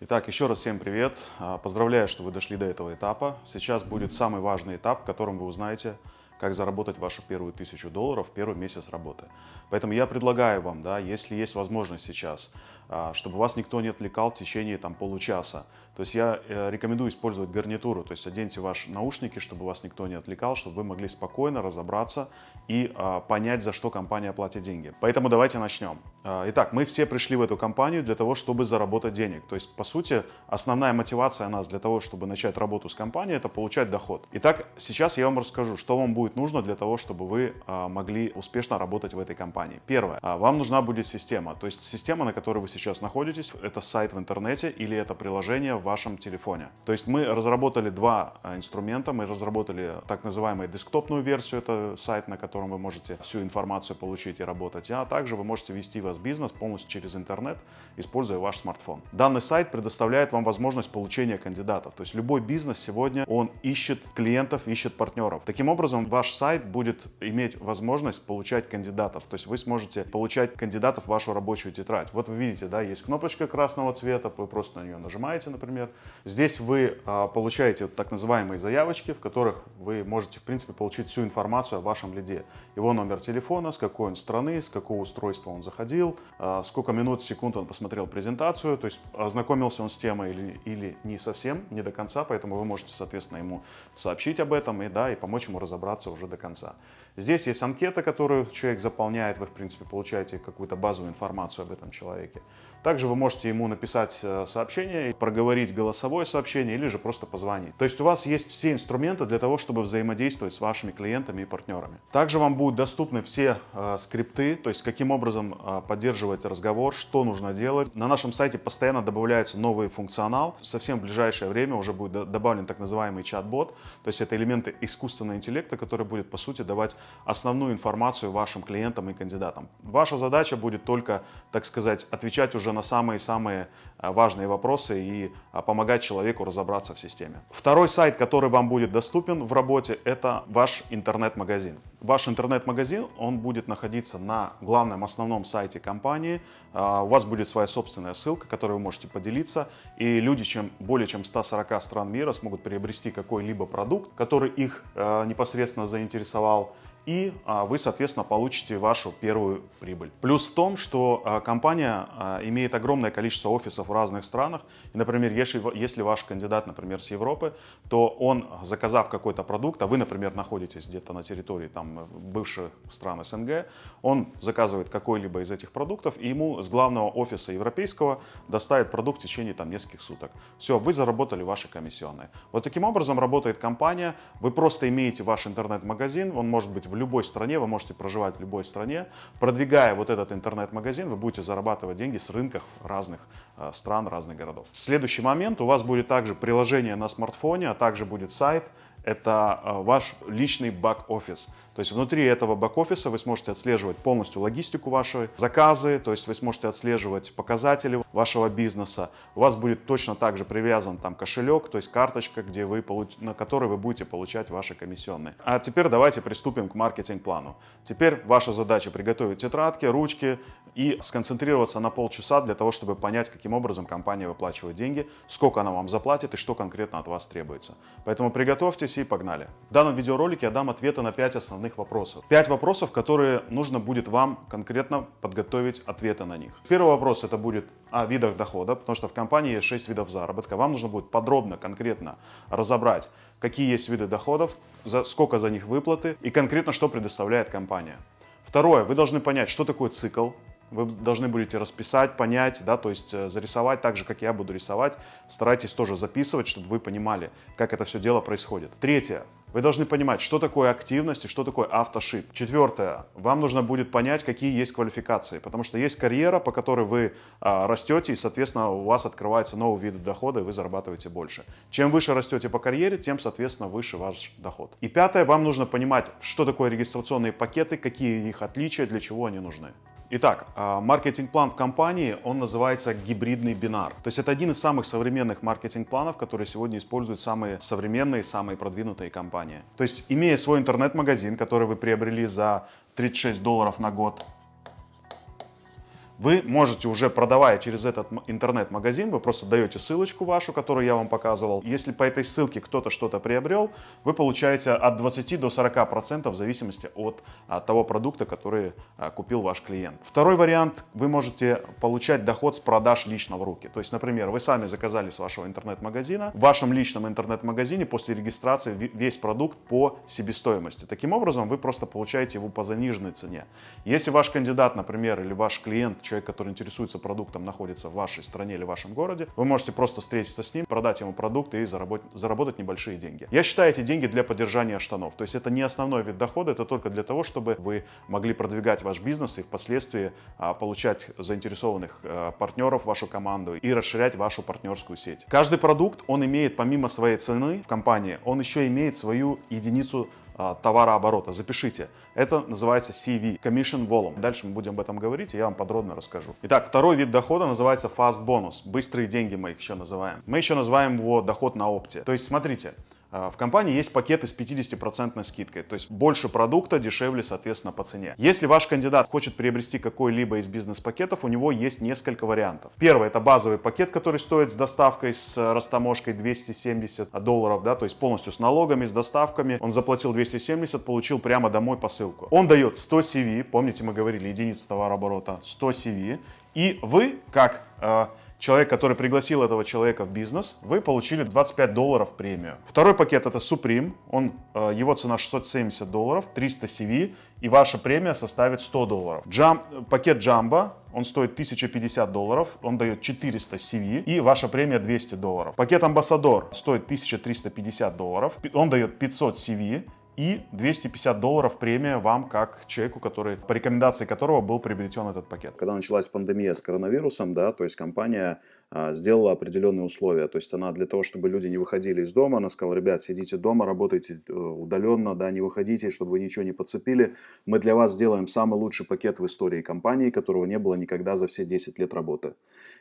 Итак, еще раз всем привет. А, Поздравляю, что вы дошли до этого этапа. Сейчас будет самый важный этап, в котором вы узнаете, как заработать вашу первую тысячу долларов в первый месяц работы. Поэтому я предлагаю вам, да, если есть возможность сейчас, а, чтобы вас никто не отвлекал в течение там, получаса. То есть я э, рекомендую использовать гарнитуру, то есть оденьте ваши наушники, чтобы вас никто не отвлекал, чтобы вы могли спокойно разобраться и а, понять, за что компания платит деньги. Поэтому давайте начнем. А, итак, мы все пришли в эту компанию для того, чтобы заработать денег. То есть, по сути, основная мотивация нас для того, чтобы начать работу с компанией, это получать доход. Итак, сейчас я вам расскажу, что вам будет нужно для того, чтобы вы а, могли успешно работать в этой компании. Первое. А, вам нужна будет система. То есть, система, на которой вы сейчас находитесь, это сайт в интернете или это приложение в вашем телефоне. То есть, мы разработали два инструмента. Мы разработали так называемую десктопную версию, это сайт, на котором вы можете всю информацию получить и работать, а также вы можете вести вас бизнес полностью через интернет, используя ваш смартфон. Данный сайт предоставляет вам возможность получения кандидатов. То есть любой бизнес сегодня, он ищет клиентов, ищет партнеров. Таким образом, ваш сайт будет иметь возможность получать кандидатов. То есть вы сможете получать кандидатов в вашу рабочую тетрадь. Вот вы видите, да, есть кнопочка красного цвета, вы просто на нее нажимаете, например. Здесь вы а, получаете так называемые заявочки, в которых вы можете, в принципе, получить всю информацию о вашем лиде. Его номер телефона, с какой он страны, с какого устройства он заходил, а, сколько минут, секунд он посмотрел презентацию, то есть ознакомился он с темой или, или не совсем, не до конца, поэтому вы можете, соответственно, ему сообщить об этом и, да, и помочь ему разобраться уже до конца. Здесь есть анкета, которую человек заполняет, вы, в принципе, получаете какую-то базовую информацию об этом человеке. Также вы можете ему написать э, сообщение, проговорить голосовое сообщение или же просто позвонить. То есть у вас есть все инструменты для того, чтобы взаимодействовать с вашими клиентами и партнерами. Также вам будут доступны все э, скрипты, то есть каким образом э, поддерживать разговор, что нужно делать. На нашем сайте постоянно добавляется новый функционал. Совсем в ближайшее время уже будет добавлен так называемый чат-бот, то есть это элементы искусственного интеллекта, который будет по сути давать основную информацию вашим клиентам и кандидатам. Ваша задача будет только, так сказать, отвечать уже на самые-самые а, важные вопросы и а, помогать человеку разобраться в системе. Второй сайт, который вам будет доступен в работе, это ваш интернет-магазин. Ваш интернет-магазин, он будет находиться на главном основном сайте компании. А, у вас будет своя собственная ссылка, которой вы можете поделиться. И люди чем, более чем 140 стран мира смогут приобрести какой-либо продукт, который их непосредственно заинтересовал и а, вы, соответственно, получите вашу первую прибыль. Плюс в том, что а, компания а, имеет огромное количество офисов в разных странах. И, например, если, если ваш кандидат, например, с Европы, то он, заказав какой-то продукт, а вы, например, находитесь где-то на территории там, бывших стран СНГ, он заказывает какой-либо из этих продуктов, и ему с главного офиса европейского доставит продукт в течение там, нескольких суток. Все, вы заработали ваши комиссионные. Вот таким образом работает компания. Вы просто имеете ваш интернет-магазин, он может быть в любой стране, вы можете проживать в любой стране. Продвигая вот этот интернет-магазин, вы будете зарабатывать деньги с рынков разных э, стран, разных городов. Следующий момент, у вас будет также приложение на смартфоне, а также будет сайт, это э, ваш личный бак-офис. То есть внутри этого бэк-офиса вы сможете отслеживать полностью логистику вашей, заказы, то есть вы сможете отслеживать показатели вашего бизнеса. У вас будет точно так же привязан там кошелек, то есть карточка, где вы, на которой вы будете получать ваши комиссионные. А теперь давайте приступим к маркетинг-плану. Теперь ваша задача приготовить тетрадки, ручки и сконцентрироваться на полчаса для того, чтобы понять, каким образом компания выплачивает деньги, сколько она вам заплатит и что конкретно от вас требуется. Поэтому приготовьтесь и погнали. В данном видеоролике я дам ответы на 5 основных вопросов. Пять вопросов, которые нужно будет вам конкретно подготовить ответы на них. Первый вопрос это будет о видах дохода, потому что в компании есть 6 видов заработка. Вам нужно будет подробно, конкретно разобрать, какие есть виды доходов, за, сколько за них выплаты и конкретно что предоставляет компания. Второе, вы должны понять, что такое цикл, вы должны будете расписать, понять, да, то есть э, зарисовать так же, как я буду рисовать. Старайтесь тоже записывать, чтобы вы понимали, как это все дело происходит. Третье. Вы должны понимать, что такое активность и что такое автошип. Четвертое. Вам нужно будет понять, какие есть квалификации, потому что есть карьера, по которой вы а, растете, и, соответственно, у вас открывается новый вид дохода, и вы зарабатываете больше. Чем выше растете по карьере, тем, соответственно, выше ваш доход. И пятое. Вам нужно понимать, что такое регистрационные пакеты, какие их отличия, для чего они нужны. Итак, а, маркетинг-план в компании, он называется гибридный бинар. То есть это один из самых современных маркетинг-планов, которые сегодня используют самые современные, самые продвинутые компании. То есть имея свой интернет-магазин, который вы приобрели за 36 долларов на год, вы можете уже продавая через этот интернет-магазин, вы просто даете ссылочку вашу, которую я вам показывал. Если по этой ссылке кто-то что-то приобрел, вы получаете от 20 до 40 процентов в зависимости от, от того продукта, который а, купил ваш клиент. Второй вариант, вы можете получать доход с продаж лично в руки. То есть, например, вы сами заказали с вашего интернет-магазина, в вашем личном интернет-магазине после регистрации весь продукт по себестоимости. Таким образом, вы просто получаете его по заниженной цене. Если ваш кандидат, например, или ваш клиент, человек, который интересуется продуктом, находится в вашей стране или в вашем городе, вы можете просто встретиться с ним, продать ему продукт и заработать, заработать небольшие деньги. Я считаю эти деньги для поддержания штанов. То есть это не основной вид дохода, это только для того, чтобы вы могли продвигать ваш бизнес и впоследствии а, получать заинтересованных а, партнеров в вашу команду и расширять вашу партнерскую сеть. Каждый продукт, он имеет помимо своей цены в компании, он еще имеет свою единицу товарооборота. Запишите. Это называется CV, Commission Volume. Дальше мы будем об этом говорить, и я вам подробно расскажу. Итак, второй вид дохода называется Fast Bonus. Быстрые деньги мы их еще называем. Мы еще называем его доход на опте. То есть, смотрите, а, в компании есть пакеты с 50% скидкой, то есть больше продукта, дешевле, соответственно, по цене. Если ваш кандидат хочет приобрести какой-либо из бизнес-пакетов, у него есть несколько вариантов. Первый это базовый пакет, который стоит с доставкой, с растаможкой 270 долларов, да, то есть полностью с налогами, с доставками. Он заплатил 270, получил прямо домой посылку. Он дает 100 CV, помните мы говорили, единица товарооборота, 100 CV, и вы, как э, человек, который пригласил этого человека в бизнес, вы получили 25 долларов премию. Второй пакет это Supreme, он, э, его цена 670 долларов, 300 CV, и ваша премия составит 100 долларов. Джам, пакет Jumbo, он стоит 1050 долларов, он дает 400 CV, и ваша премия 200 долларов. Пакет Амбассадор стоит 1350 долларов, он дает 500 CV, и 250 долларов премия вам как человеку, который, по рекомендации которого был приобретен этот пакет. Когда началась пандемия с коронавирусом, да, то есть компания а, сделала определенные условия. То есть она для того, чтобы люди не выходили из дома, она сказала, ребят, сидите дома, работайте э, удаленно, да, не выходите, чтобы вы ничего не подцепили. Мы для вас сделаем самый лучший пакет в истории компании, которого не было никогда за все 10 лет работы.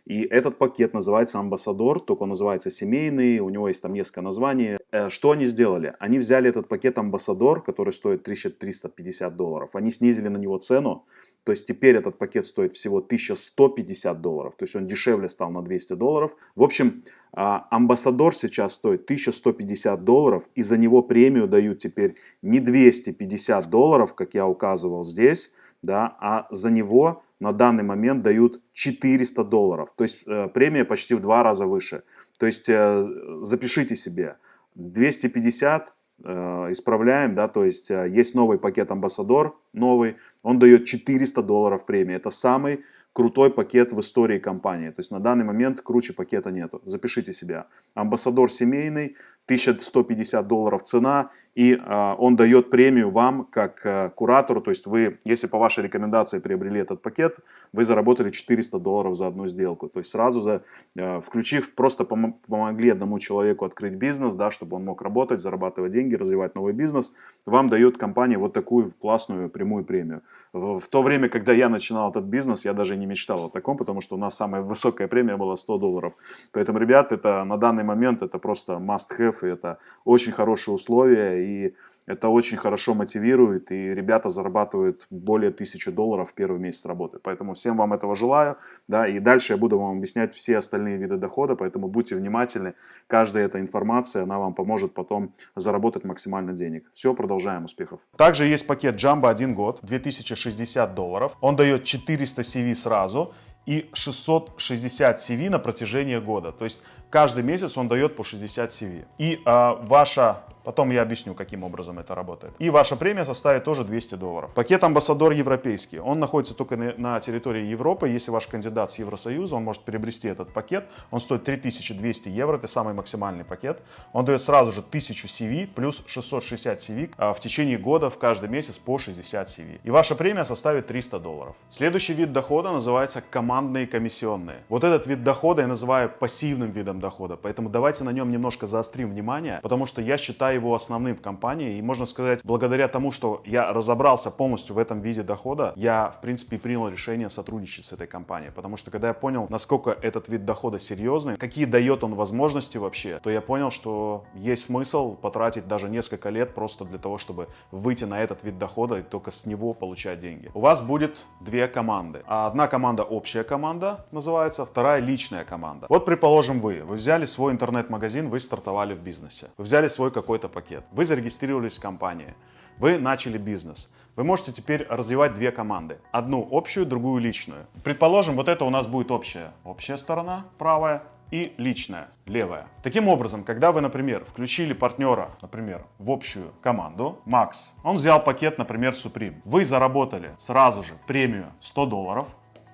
И этот пакет называется Амбассадор, только он называется семейный, у него есть там несколько названий. Э, что они сделали? Они взяли этот пакет Амбассадор, который стоит 1350 долларов, они снизили на него цену, то есть теперь этот пакет стоит всего 1150 долларов, то есть он дешевле стал на 200 долларов. В общем, а, Амбассадор сейчас стоит 1150 долларов, и за него премию дают теперь не 250 долларов, как я указывал здесь, да, а за него на данный момент дают 400 долларов. То есть э, премия почти в два раза выше. То есть э, запишите себе 250 э, исправляем, да, то есть э, есть новый пакет Амбассадор, новый, он дает 400 долларов премии. Это самый крутой пакет в истории компании. То есть на данный момент круче пакета нету. Запишите себя. Амбассадор семейный, 1150 долларов цена, и э, он дает премию вам как э, куратору, то есть вы, если по вашей рекомендации приобрели этот пакет, вы заработали 400 долларов за одну сделку, то есть сразу за, э, включив, просто пом помогли одному человеку открыть бизнес, да, чтобы он мог работать, зарабатывать деньги, развивать новый бизнес, вам дает компания вот такую классную прямую премию. В, в то время, когда я начинал этот бизнес, я даже не мечтал о таком, потому что у нас самая высокая премия была 100 долларов. Поэтому, ребят, это на данный момент это просто must have, и это очень хорошие условия, и это очень хорошо мотивирует, и ребята зарабатывают более 1000 долларов в первый месяц работы. Поэтому всем вам этого желаю, да, и дальше я буду вам объяснять все остальные виды дохода, поэтому будьте внимательны, каждая эта информация, она вам поможет потом заработать максимально денег. Все, продолжаем, успехов. Также есть пакет Jumbo 1 год, 2060 долларов, он дает 400 CV сразу, и 660 CV на протяжении года. То есть каждый месяц он дает по 60 CV. И э, ваша Потом я объясню, каким образом это работает. И ваша премия составит тоже 200 долларов. Пакет амбассадор европейский. Он находится только на, на территории Европы. Если ваш кандидат с Евросоюза, он может приобрести этот пакет. Он стоит 3200 евро. Это самый максимальный пакет. Он дает сразу же 1000 CV плюс 660 CV а, в течение года в каждый месяц по 60 CV. И ваша премия составит 300 долларов. Следующий вид дохода называется командные комиссионные. Вот этот вид дохода я называю пассивным видом дохода. Поэтому давайте на нем немножко заострим внимание, потому что я считаю его основным в компании. И можно сказать, благодаря тому, что я разобрался полностью в этом виде дохода, я, в принципе, принял решение сотрудничать с этой компанией. Потому что когда я понял, насколько этот вид дохода серьезный, какие дает он возможности вообще, то я понял, что есть смысл потратить даже несколько лет просто для того, чтобы выйти на этот вид дохода и только с него получать деньги. У вас будет две команды. Одна команда общая команда называется, вторая личная команда. Вот, предположим, вы, вы взяли свой интернет-магазин, вы стартовали в бизнесе. Вы взяли свой какой-то пакет, вы зарегистрировались в компании, вы начали бизнес. Вы можете теперь развивать две команды. Одну общую, другую личную. Предположим, вот это у нас будет общая. Общая сторона, правая, и личная, левая. Таким образом, когда вы, например, включили партнера, например, в общую команду, Макс, он взял пакет, например, Supreme. Вы заработали сразу же премию 100 долларов.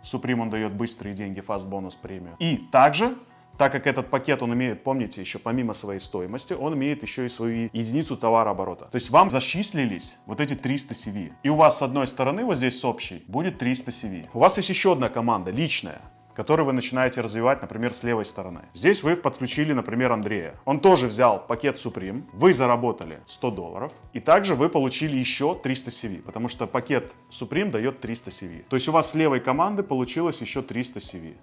Supreme он дает быстрые деньги, фаст бонус премию. И также так как этот пакет, он имеет, помните, еще помимо своей стоимости, он имеет еще и свою единицу товарооборота. То есть вам зачислились вот эти 300 CV. И у вас с одной стороны, вот здесь с общей, будет 300 CV. У вас есть еще одна команда, личная который вы начинаете развивать, например, с левой стороны. Здесь вы подключили, например, Андрея. Он тоже взял пакет Supreme, вы заработали 100 долларов, и также вы получили еще 300 CV, потому что пакет Supreme дает 300 CV. То есть у вас с левой команды получилось еще 300 CV.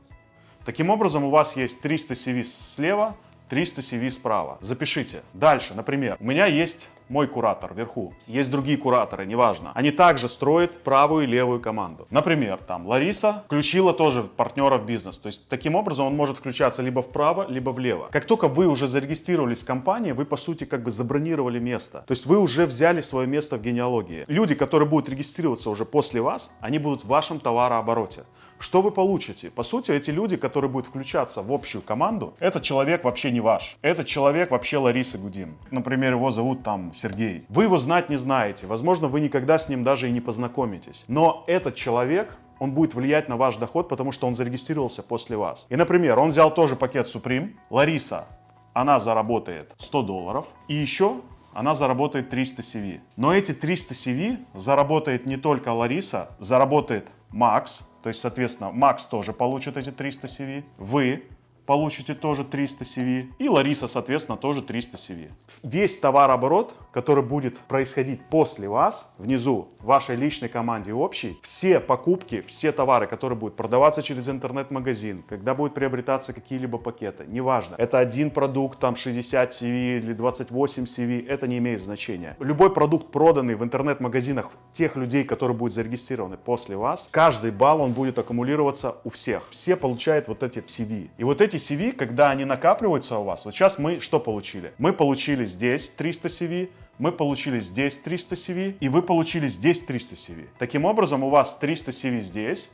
Таким образом, у вас есть 300 CV слева, 300 CV справа. Запишите. Дальше, например, у меня есть мой куратор вверху, есть другие кураторы, неважно. Они также строят правую и левую команду. Например, там Лариса включила тоже партнера в бизнес. То есть таким образом он может включаться либо вправо, либо влево. Как только вы уже зарегистрировались в компании, вы по сути как бы забронировали место. То есть вы уже взяли свое место в генеалогии. Люди, которые будут регистрироваться уже после вас, они будут в вашем товарообороте. Что вы получите? По сути, эти люди, которые будут включаться в общую команду, этот человек вообще не ваш. Этот человек вообще Лариса Гудин. Например, его зовут там Сергей. Вы его знать не знаете. Возможно, вы никогда с ним даже и не познакомитесь. Но этот человек он будет влиять на ваш доход, потому что он зарегистрировался после вас. И, например, он взял тоже пакет Supreme. Лариса, она заработает 100 долларов. И еще она заработает 300 CV. Но эти 300 CV заработает не только Лариса, заработает Макс, то есть, соответственно, Макс тоже получит эти 300 CV, вы получите тоже 300 CV. И Лариса, соответственно, тоже 300 CV. Весь товарооборот, который будет происходить после вас, внизу, в вашей личной команде общей, все покупки, все товары, которые будут продаваться через интернет-магазин, когда будут приобретаться какие-либо пакеты, неважно, это один продукт, там 60 CV или 28 CV, это не имеет значения. Любой продукт, проданный в интернет-магазинах тех людей, которые будут зарегистрированы после вас, каждый балл он будет аккумулироваться у всех. Все получают вот эти CV. И вот эти CV, когда они накапливаются у вас, вот сейчас мы что получили? Мы получили здесь 300 CV, мы получили здесь 300 CV, и вы получили здесь 300 CV. Таким образом, у вас 300 CV здесь,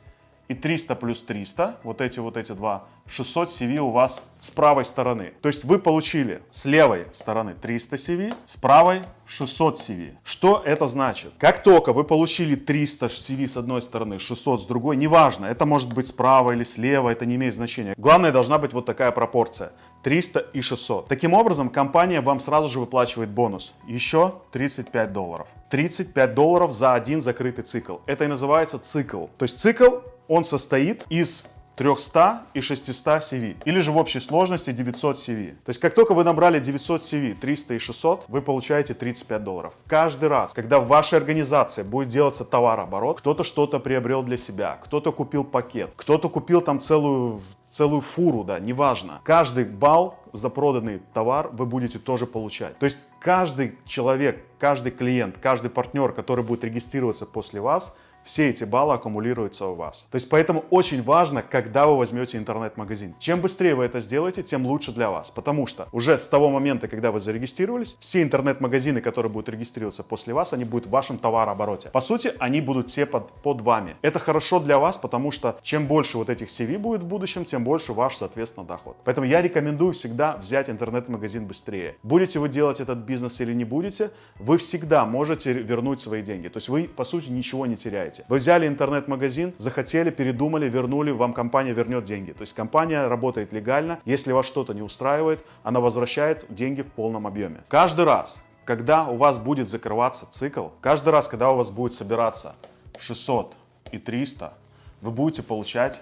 и 300 плюс 300, вот эти вот эти два, 600 CV у вас с правой стороны. То есть вы получили с левой стороны 300 CV, с правой 600 CV. Что это значит? Как только вы получили 300 CV с одной стороны, 600 с другой, неважно, это может быть справа или слева, это не имеет значения. Главное, должна быть вот такая пропорция. 300 и 600. Таким образом, компания вам сразу же выплачивает бонус. Еще 35 долларов. 35 долларов за один закрытый цикл. Это и называется цикл. То есть цикл он состоит из 300 и 600 CV. Или же в общей сложности 900 CV. То есть как только вы набрали 900 CV, 300 и 600, вы получаете 35 долларов. Каждый раз, когда в вашей организации будет делаться товарооборот, кто-то что-то приобрел для себя, кто-то купил пакет, кто-то купил там целую целую фуру, да, неважно. Каждый балл за проданный товар вы будете тоже получать. То есть каждый человек, каждый клиент, каждый партнер, который будет регистрироваться после вас, все эти баллы аккумулируются у вас. То есть поэтому очень важно, когда вы возьмете интернет-магазин. Чем быстрее вы это сделаете, тем лучше для вас. Потому что уже с того момента, когда вы зарегистрировались, все интернет-магазины, которые будут регистрироваться после вас, они будут в вашем товарообороте. По сути, они будут все под, под вами. Это хорошо для вас, потому что чем больше вот этих CV будет в будущем, тем больше ваш, соответственно, доход. Поэтому я рекомендую всегда взять интернет-магазин быстрее. Будете вы делать этот бизнес или не будете, вы всегда можете вернуть свои деньги. То есть вы, по сути, ничего не теряете делаете. Вы взяли интернет-магазин, захотели, передумали, вернули, вам компания вернет деньги. То есть компания работает легально. Если вас что-то не устраивает, она возвращает деньги в полном объеме. Каждый раз, когда у вас будет закрываться цикл, каждый раз, когда у вас будет собираться 600 и 300, вы будете получать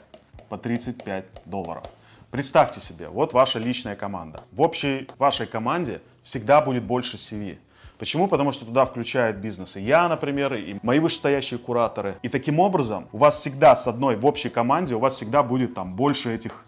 по 35 долларов. Представьте себе, вот ваша личная команда. В общей вашей команде всегда будет больше CV. Почему? Потому что туда включают бизнесы. Я, например, и мои вышестоящие кураторы. И таким образом у вас всегда с одной в общей команде, у вас всегда будет там больше этих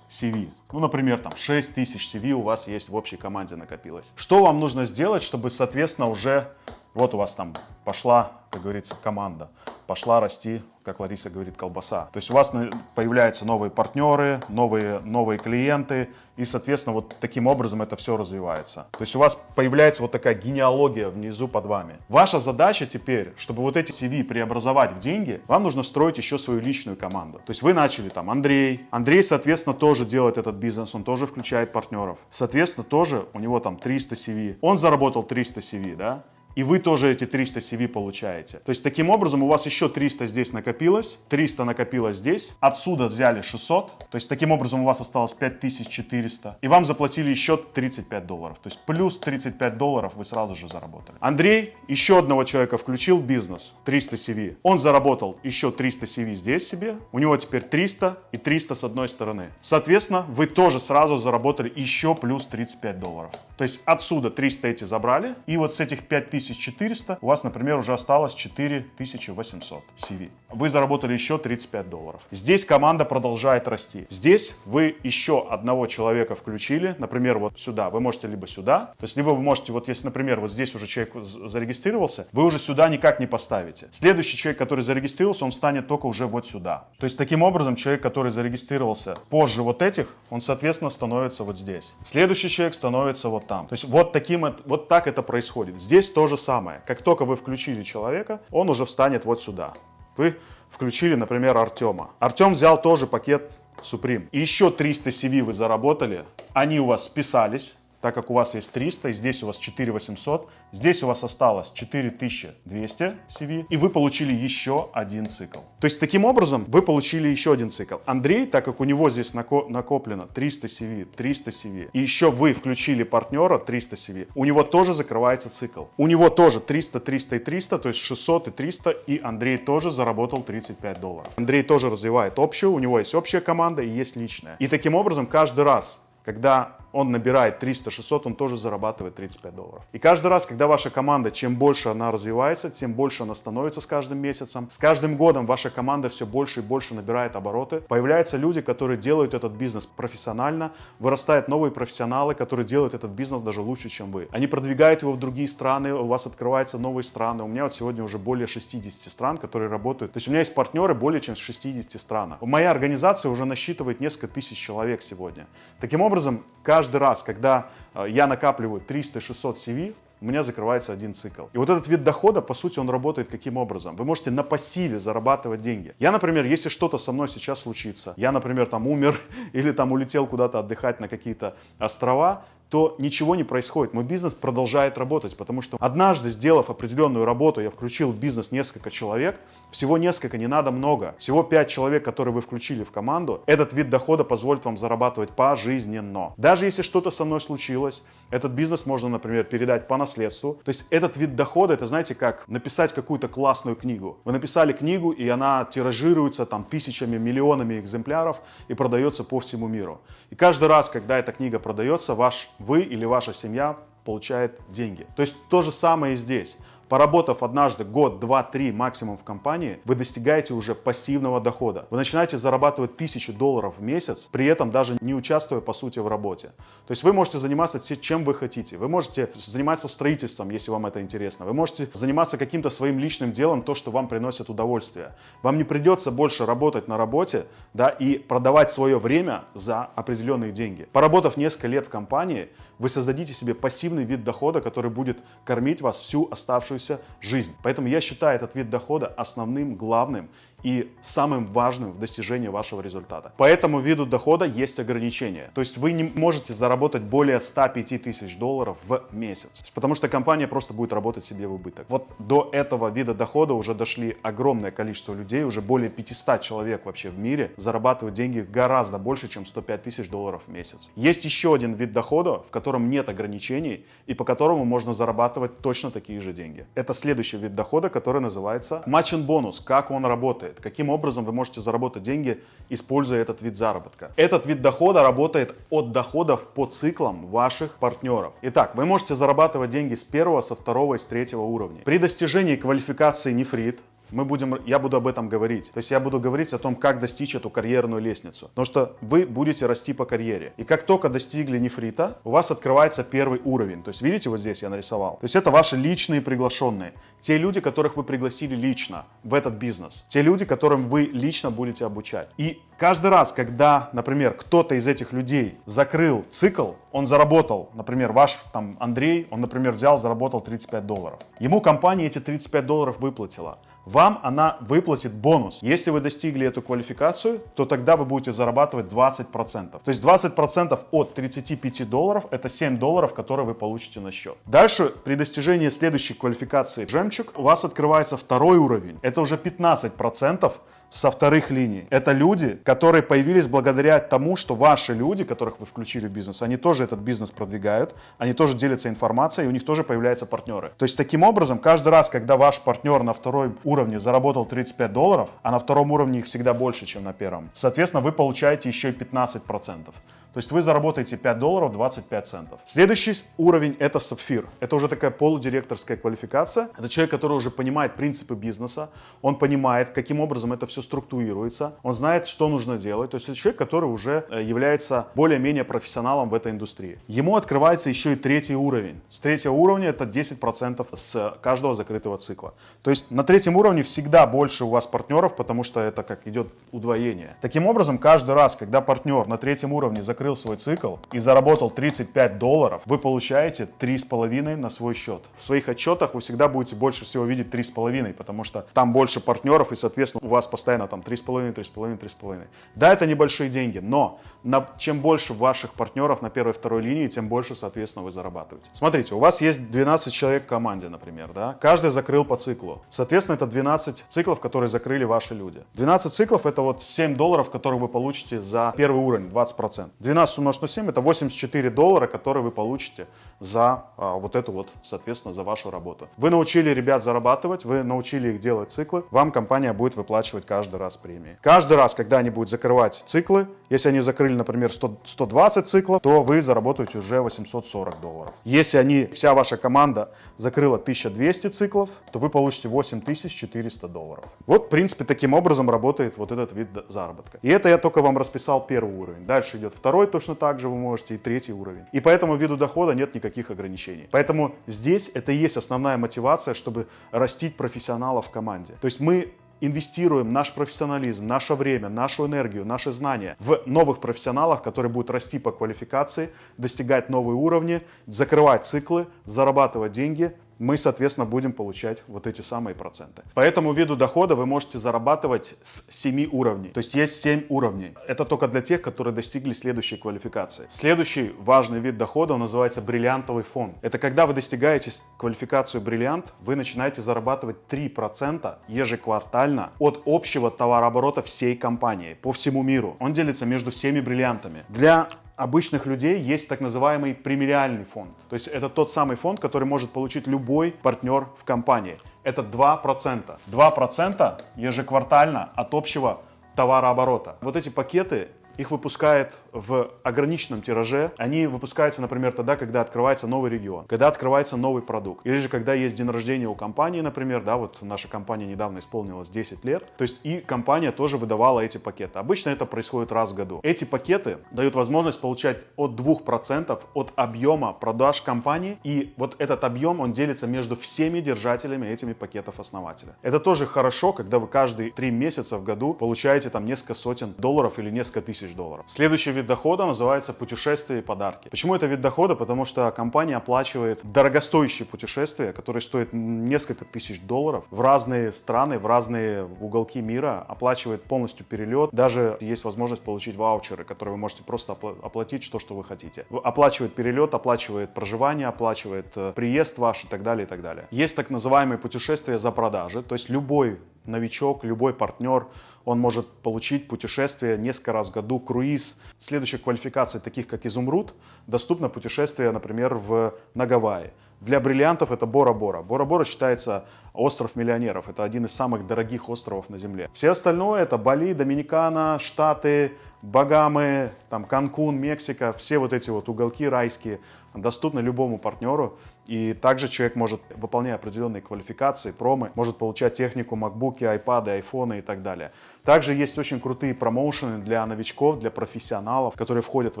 CV. Ну, например, там 6 тысяч CV у вас есть в общей команде накопилось. Что вам нужно сделать, чтобы, соответственно, уже вот у вас там пошла, как говорится, команда, пошла расти, как Лариса говорит, колбаса. То есть у вас появляются новые партнеры, новые, новые клиенты, и, соответственно, вот таким образом это все развивается. То есть у вас появляется вот такая генеалогия внизу под вами. Ваша задача теперь, чтобы вот эти CV преобразовать в деньги, вам нужно строить еще свою личную команду. То есть вы начали там Андрей. Андрей, соответственно, тоже делает этот бизнес, он тоже включает партнеров. Соответственно, тоже у него там 300 CV. Он заработал 300 CV, да? И вы тоже эти 300 CV получаете. То есть таким образом у вас еще 300 здесь накопилось, 300 накопилось здесь, отсюда взяли 600, то есть таким образом у вас осталось 5400, и вам заплатили еще 35 долларов. То есть плюс 35 долларов вы сразу же заработали. Андрей еще одного человека включил в бизнес, 300 CV. Он заработал еще 300 CV здесь себе, у него теперь 300 и 300 с одной стороны. Соответственно, вы тоже сразу заработали еще плюс 35 долларов. То есть отсюда 300 эти забрали, и вот с этих 5400 у вас, например, уже осталось 4800 CV. Вы заработали еще 35 долларов. Здесь команда продолжает расти. Здесь вы еще одного человека включили, например, вот сюда. Вы можете либо сюда, то есть либо вы можете, вот если, например, вот здесь уже человек зарегистрировался, вы уже сюда никак не поставите. Следующий человек, который зарегистрировался, он станет только уже вот сюда. То есть таким образом человек, который зарегистрировался позже вот этих, он, соответственно, становится вот здесь. Следующий человек становится вот там. То есть вот, таким, вот так это происходит. Здесь то же самое. Как только вы включили человека, он уже встанет вот сюда. Вы включили, например, Артема. Артем взял тоже пакет Supreme. И еще 300 CV вы заработали. Они у вас списались так как у вас есть 300, и здесь у вас 4800, здесь у вас осталось 4200 CV, и вы получили еще один цикл. То есть таким образом вы получили еще один цикл. Андрей, так как у него здесь накоплено 300 CV, 300 CV, и еще вы включили партнера 300 CV, у него тоже закрывается цикл. У него тоже 300, 300 и 300, то есть 600 и 300, и Андрей тоже заработал 35 долларов. Андрей тоже развивает общую, у него есть общая команда и есть личная. И таким образом каждый раз, когда он набирает 300-600, он тоже зарабатывает 35 долларов. И каждый раз, когда ваша команда, чем больше она развивается, тем больше она становится с каждым месяцем. С каждым годом ваша команда все больше и больше набирает обороты. Появляются люди, которые делают этот бизнес профессионально, вырастают новые профессионалы, которые делают этот бизнес даже лучше, чем вы. Они продвигают его в другие страны, у вас открываются новые страны. У меня вот сегодня уже более 60 стран, которые работают. То есть у меня есть партнеры более чем в 60 странах. Моя организация уже насчитывает несколько тысяч человек сегодня. Таким образом, каждый каждый раз, когда э, я накапливаю 300-600 CV, у меня закрывается один цикл. И вот этот вид дохода, по сути, он работает каким образом? Вы можете на пассиве зарабатывать деньги. Я, например, если что-то со мной сейчас случится, я, например, там умер или там улетел куда-то отдыхать на какие-то острова, то ничего не происходит. Мой бизнес продолжает работать, потому что однажды, сделав определенную работу, я включил в бизнес несколько человек, всего несколько, не надо много. Всего 5 человек, которые вы включили в команду, этот вид дохода позволит вам зарабатывать пожизненно. Даже если что-то со мной случилось, этот бизнес можно, например, передать по наследству. То есть этот вид дохода, это знаете, как написать какую-то классную книгу. Вы написали книгу, и она тиражируется там тысячами, миллионами экземпляров и продается по всему миру. И каждый раз, когда эта книга продается, ваш вы или ваша семья получает деньги. То есть то же самое и здесь. Поработав однажды год, два, три максимум в компании, вы достигаете уже пассивного дохода. Вы начинаете зарабатывать тысячу долларов в месяц, при этом даже не участвуя по сути в работе. То есть вы можете заниматься чем вы хотите. Вы можете заниматься строительством, если вам это интересно. Вы можете заниматься каким-то своим личным делом, то, что вам приносит удовольствие. Вам не придется больше работать на работе да, и продавать свое время за определенные деньги. Поработав несколько лет в компании, вы создадите себе пассивный вид дохода, который будет кормить вас всю оставшуюся жизнь. Поэтому я считаю этот вид дохода основным, главным и самым важным в достижении вашего результата. По этому виду дохода есть ограничения. То есть вы не можете заработать более 105 тысяч долларов в месяц, потому что компания просто будет работать себе в убыток. Вот до этого вида дохода уже дошли огромное количество людей, уже более 500 человек вообще в мире зарабатывают деньги гораздо больше, чем 105 тысяч долларов в месяц. Есть еще один вид дохода, в котором нет ограничений и по которому можно зарабатывать точно такие же деньги. это следующий вид дохода, который называется матчин бонус. Как он работает? Каким образом вы можете заработать деньги, используя этот вид заработка? Этот вид дохода работает от доходов по циклам ваших партнеров. Итак, вы можете зарабатывать деньги с первого, со второго и с третьего уровня. При достижении квалификации нефрит мы будем, я буду об этом говорить. То есть я буду говорить о том, как достичь эту карьерную лестницу. Потому что вы будете расти по карьере. И как только достигли нефрита, у вас открывается первый уровень. То есть видите, вот здесь я нарисовал. То есть это ваши личные приглашенные. Те люди, которых вы пригласили лично в этот бизнес. Те люди, которым вы лично будете обучать. И каждый раз, когда, например, кто-то из этих людей закрыл цикл, он заработал, например, ваш там Андрей, он, например, взял, заработал 35 долларов. Ему компания эти 35 долларов выплатила вам она выплатит бонус. Если вы достигли эту квалификацию, то тогда вы будете зарабатывать 20%. То есть 20% от 35 долларов это 7 долларов, которые вы получите на счет. Дальше при достижении следующей квалификации жемчуг у вас открывается второй уровень. Это уже 15% со вторых линий. Это люди, которые появились благодаря тому, что ваши люди, которых вы включили в бизнес, они тоже этот бизнес продвигают, они тоже делятся информацией, и у них тоже появляются партнеры. То есть таким образом, каждый раз, когда ваш партнер на второй уровне заработал 35 долларов, а на втором уровне их всегда больше, чем на первом, соответственно, вы получаете еще и 15%. То есть вы заработаете 5 долларов 25 центов. Следующий уровень это сапфир. Это уже такая полудиректорская квалификация. Это человек, который уже понимает принципы бизнеса. Он понимает, каким образом это все структурируется. Он знает, что нужно делать. То есть это человек, который уже э, является более-менее профессионалом в этой индустрии. Ему открывается еще и третий уровень. С третьего уровня это 10% с каждого закрытого цикла. То есть на третьем уровне всегда больше у вас партнеров, потому что это как идет удвоение. Таким образом, каждый раз, когда партнер на третьем уровне закрывает закрыл свой цикл и заработал 35 долларов, вы получаете 3,5 на свой счет. В своих отчетах вы всегда будете больше всего видеть 3,5, потому что там больше партнеров и, соответственно, у вас постоянно там 3,5, 3,5, 3,5. Да, это небольшие деньги, но на, чем больше ваших партнеров на первой и второй линии, тем больше, соответственно, вы зарабатываете. Смотрите, у вас есть 12 человек в команде, например, да? Каждый закрыл по циклу. Соответственно, это 12 циклов, которые закрыли ваши люди. 12 циклов это вот 7 долларов, которые вы получите за первый уровень, 20%. 12 умножить на 7 это 84 доллара, которые вы получите за а, вот эту вот, соответственно, за вашу работу. Вы научили ребят зарабатывать, вы научили их делать циклы, вам компания будет выплачивать каждый раз премии. Каждый раз, когда они будут закрывать циклы, если они закрыли, например, 100, 120 циклов, то вы заработаете уже 840 долларов. Если они, вся ваша команда закрыла 1200 циклов, то вы получите 8400 долларов. Вот, в принципе, таким образом работает вот этот вид заработка. И это я только вам расписал первый уровень. Дальше идет второй второй точно так же вы можете, и третий уровень. И по этому виду дохода нет никаких ограничений. Поэтому здесь это и есть основная мотивация, чтобы растить профессионалов в команде. То есть мы инвестируем наш профессионализм, наше время, нашу энергию, наши знания в новых профессионалах, которые будут расти по квалификации, достигать новые уровни, закрывать циклы, зарабатывать деньги, мы, соответственно, будем получать вот эти самые проценты. По этому виду дохода вы можете зарабатывать с 7 уровней. То есть есть 7 уровней. Это только для тех, которые достигли следующей квалификации. Следующий важный вид дохода называется бриллиантовый фонд. Это когда вы достигаете квалификацию бриллиант, вы начинаете зарабатывать 3% ежеквартально от общего товарооборота всей компании по всему миру. Он делится между всеми бриллиантами. Для обычных людей есть так называемый премиальный фонд. То есть это тот самый фонд, который может получить любой партнер в компании. Это 2%. 2% ежеквартально от общего товарооборота. Вот эти пакеты их выпускает в ограниченном тираже. Они выпускаются, например, тогда, когда открывается новый регион, когда открывается новый продукт. Или же, когда есть день рождения у компании, например, да, вот наша компания недавно исполнилась 10 лет. То есть и компания тоже выдавала эти пакеты. Обычно это происходит раз в году. Эти пакеты дают возможность получать от 2% от объема продаж компании. И вот этот объем, он делится между всеми держателями этими пакетов основателя. Это тоже хорошо, когда вы каждые 3 месяца в году получаете там несколько сотен долларов или несколько тысяч тысяч долларов. Следующий вид дохода называется путешествия и подарки. Почему это вид дохода? Потому что компания оплачивает дорогостоящие путешествия, которые стоят несколько тысяч долларов в разные страны, в разные уголки мира, оплачивает полностью перелет. Даже есть возможность получить ваучеры, которые вы можете просто оплатить что, что вы хотите. Оплачивает перелет, оплачивает проживание, оплачивает э, приезд ваш и так далее, и так далее. Есть так называемые путешествия за продажи, то есть любой новичок, любой партнер, он может получить путешествие несколько раз в году, круиз. Следующая квалификация, таких как Изумруд, доступно путешествие, например, в, на Гавайи. Для бриллиантов это Бора-Бора. Бора-Бора считается остров миллионеров. Это один из самых дорогих островов на Земле. Все остальное это Бали, Доминикана, Штаты, Багамы, там Канкун, Мексика. Все вот эти вот уголки райские доступны любому партнеру. И также человек может, выполняя определенные квалификации, промы, может получать технику, макбуки, айпады, айфоны и так далее. Также есть очень крутые промоушены для новичков, для профессионалов, которые входят в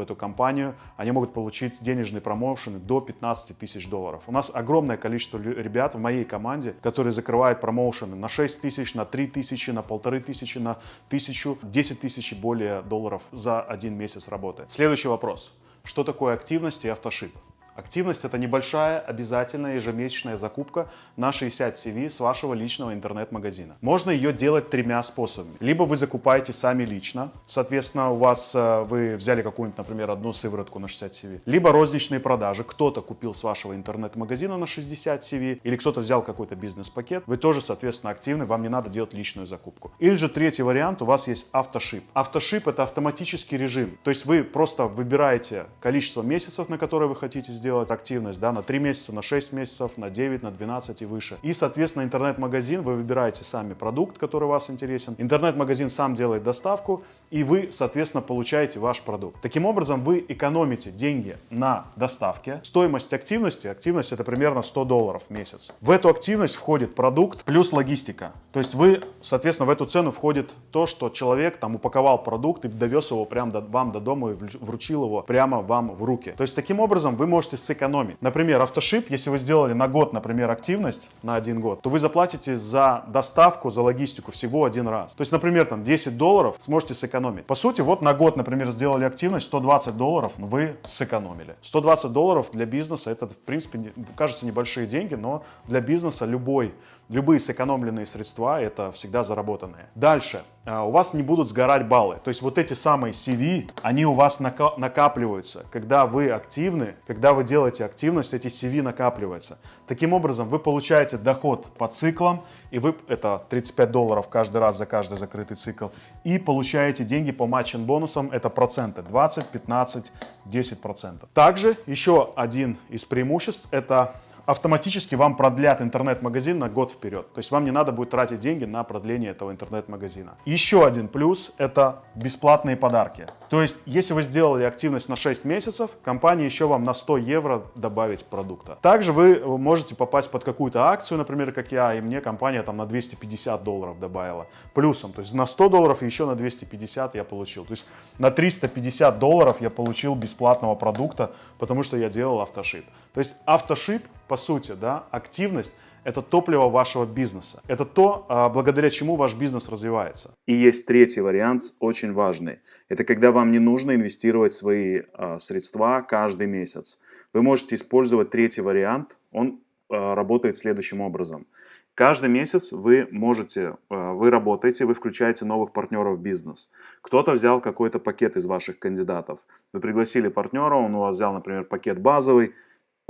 эту компанию. Они могут получить денежные промоушены до 15 тысяч долларов. У нас огромное количество ребят в моей команде, которые закрывают промоушены на 6 тысяч, на 3 тысячи, на полторы тысячи, на тысячу, 10 тысяч и более долларов за один месяц работы. Следующий вопрос. Что такое активность и автошип? Активность – это небольшая, обязательная ежемесячная закупка на 60 CV с вашего личного интернет-магазина. Можно ее делать тремя способами. Либо вы закупаете сами лично, соответственно, у вас э, вы взяли какую-нибудь, например, одну сыворотку на 60 CV. Либо розничные продажи. Кто-то купил с вашего интернет-магазина на 60 CV, или кто-то взял какой-то бизнес-пакет. Вы тоже, соответственно, активны, вам не надо делать личную закупку. Или же третий вариант, у вас есть автошип. Автошип – это автоматический режим. То есть вы просто выбираете количество месяцев, на которые вы хотите сделать активность, да, на 3 месяца, на 6 месяцев, на 9, на 12 и выше. И, соответственно, интернет-магазин, вы выбираете сами продукт, который вас интересен. Интернет-магазин сам делает доставку, и вы, соответственно, получаете ваш продукт. Таким образом, вы экономите деньги на доставке. Стоимость активности, активность это примерно 100 долларов в месяц. В эту активность входит продукт плюс логистика. То есть вы, соответственно, в эту цену входит то, что человек там упаковал продукт и довез его прямо до, вам до дома и вручил его прямо вам в руки. То есть таким образом вы можете сэкономить. Например, автошип, если вы сделали на год, например, активность на один год, то вы заплатите за доставку, за логистику всего один раз. То есть, например, там 10 долларов сможете сэкономить. По сути, вот на год, например, сделали активность, 120 долларов вы сэкономили. 120 долларов для бизнеса, это, в принципе, кажется, небольшие деньги, но для бизнеса любой любые сэкономленные средства это всегда заработанные. Дальше, а, у вас не будут сгорать баллы. То есть вот эти самые CV, они у вас накапливаются. Когда вы активны, когда вы делаете активность, эти CV накапливаются. Таким образом, вы получаете доход по циклам, и вы, это 35 долларов каждый раз за каждый закрытый цикл, и получаете деньги по матчин бонусам, это проценты, 20, 15, 10 процентов. Также еще один из преимуществ, это автоматически вам продлят интернет-магазин на год вперед. То есть вам не надо будет тратить деньги на продление этого интернет-магазина. Еще один плюс – это бесплатные подарки. То есть, если вы сделали активность на 6 месяцев, компания еще вам на 100 евро добавить продукта. Также вы можете попасть под какую-то акцию, например, как я, и мне компания там на 250 долларов добавила. Плюсом, то есть на 100 долларов и еще на 250 я получил. То есть на 350 долларов я получил бесплатного продукта, потому что я делал автошип. То есть автошип по сути, да, активность – это топливо вашего бизнеса. Это то, а, благодаря чему ваш бизнес развивается. И есть третий вариант, очень важный. Это когда вам не нужно инвестировать свои а, средства каждый месяц. Вы можете использовать третий вариант. Он а, работает следующим образом. Каждый месяц вы можете, вы работаете, вы включаете новых партнеров в бизнес. Кто-то взял какой-то пакет из ваших кандидатов. Вы пригласили партнера, он у вас взял, например, пакет базовый,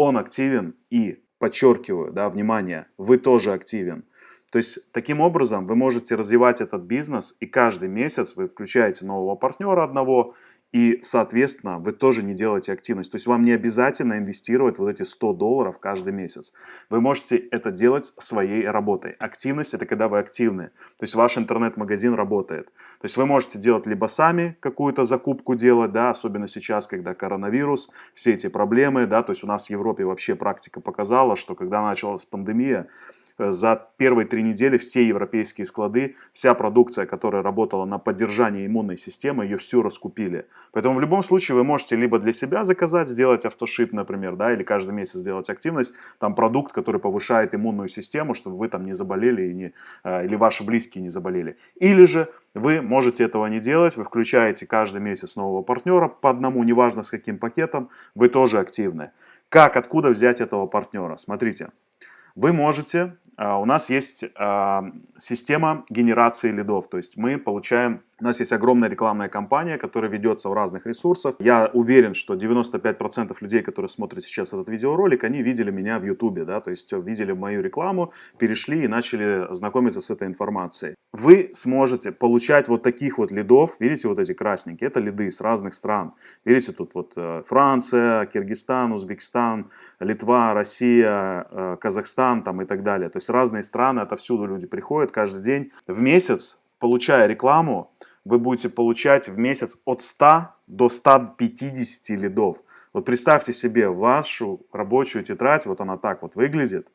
он активен и, подчеркиваю, да, внимание, вы тоже активен. То есть, таким образом, вы можете развивать этот бизнес, и каждый месяц вы включаете нового партнера одного, и, соответственно, вы тоже не делаете активность. То есть вам не обязательно инвестировать вот эти 100 долларов каждый месяц. Вы можете это делать своей работой. Активность – это когда вы активны. То есть ваш интернет-магазин работает. То есть вы можете делать либо сами какую-то закупку делать, да, особенно сейчас, когда коронавирус, все эти проблемы, да, то есть у нас в Европе вообще практика показала, что когда началась пандемия, за первые три недели все европейские склады, вся продукция, которая работала на поддержание иммунной системы, ее всю раскупили. Поэтому в любом случае вы можете либо для себя заказать, сделать автошип, например, да, или каждый месяц сделать активность, там продукт, который повышает иммунную систему, чтобы вы там не заболели и не, э, или ваши близкие не заболели. Или же вы можете этого не делать, вы включаете каждый месяц нового партнера по одному, неважно с каким пакетом, вы тоже активны. Как, откуда взять этого партнера? Смотрите, Вы можете, а, у нас есть а, система генерации лидов, то есть мы получаем у нас есть огромная рекламная кампания, которая ведется в разных ресурсах. Я уверен, что 95% людей, которые смотрят сейчас этот видеоролик, они видели меня в YouTube, да, то есть видели мою рекламу, перешли и начали знакомиться с этой информацией. Вы сможете получать вот таких вот лидов, видите вот эти красненькие, это лиды с разных стран. Видите, тут вот э, Франция, Киргизстан, Узбекистан, Литва, Россия, э, Казахстан там и так далее. То есть разные страны, отовсюду люди приходят каждый день. В месяц, получая рекламу, вы будете получать в месяц от 100 до 150 лидов. Вот представьте себе вашу рабочую тетрадь, вот она так вот выглядит.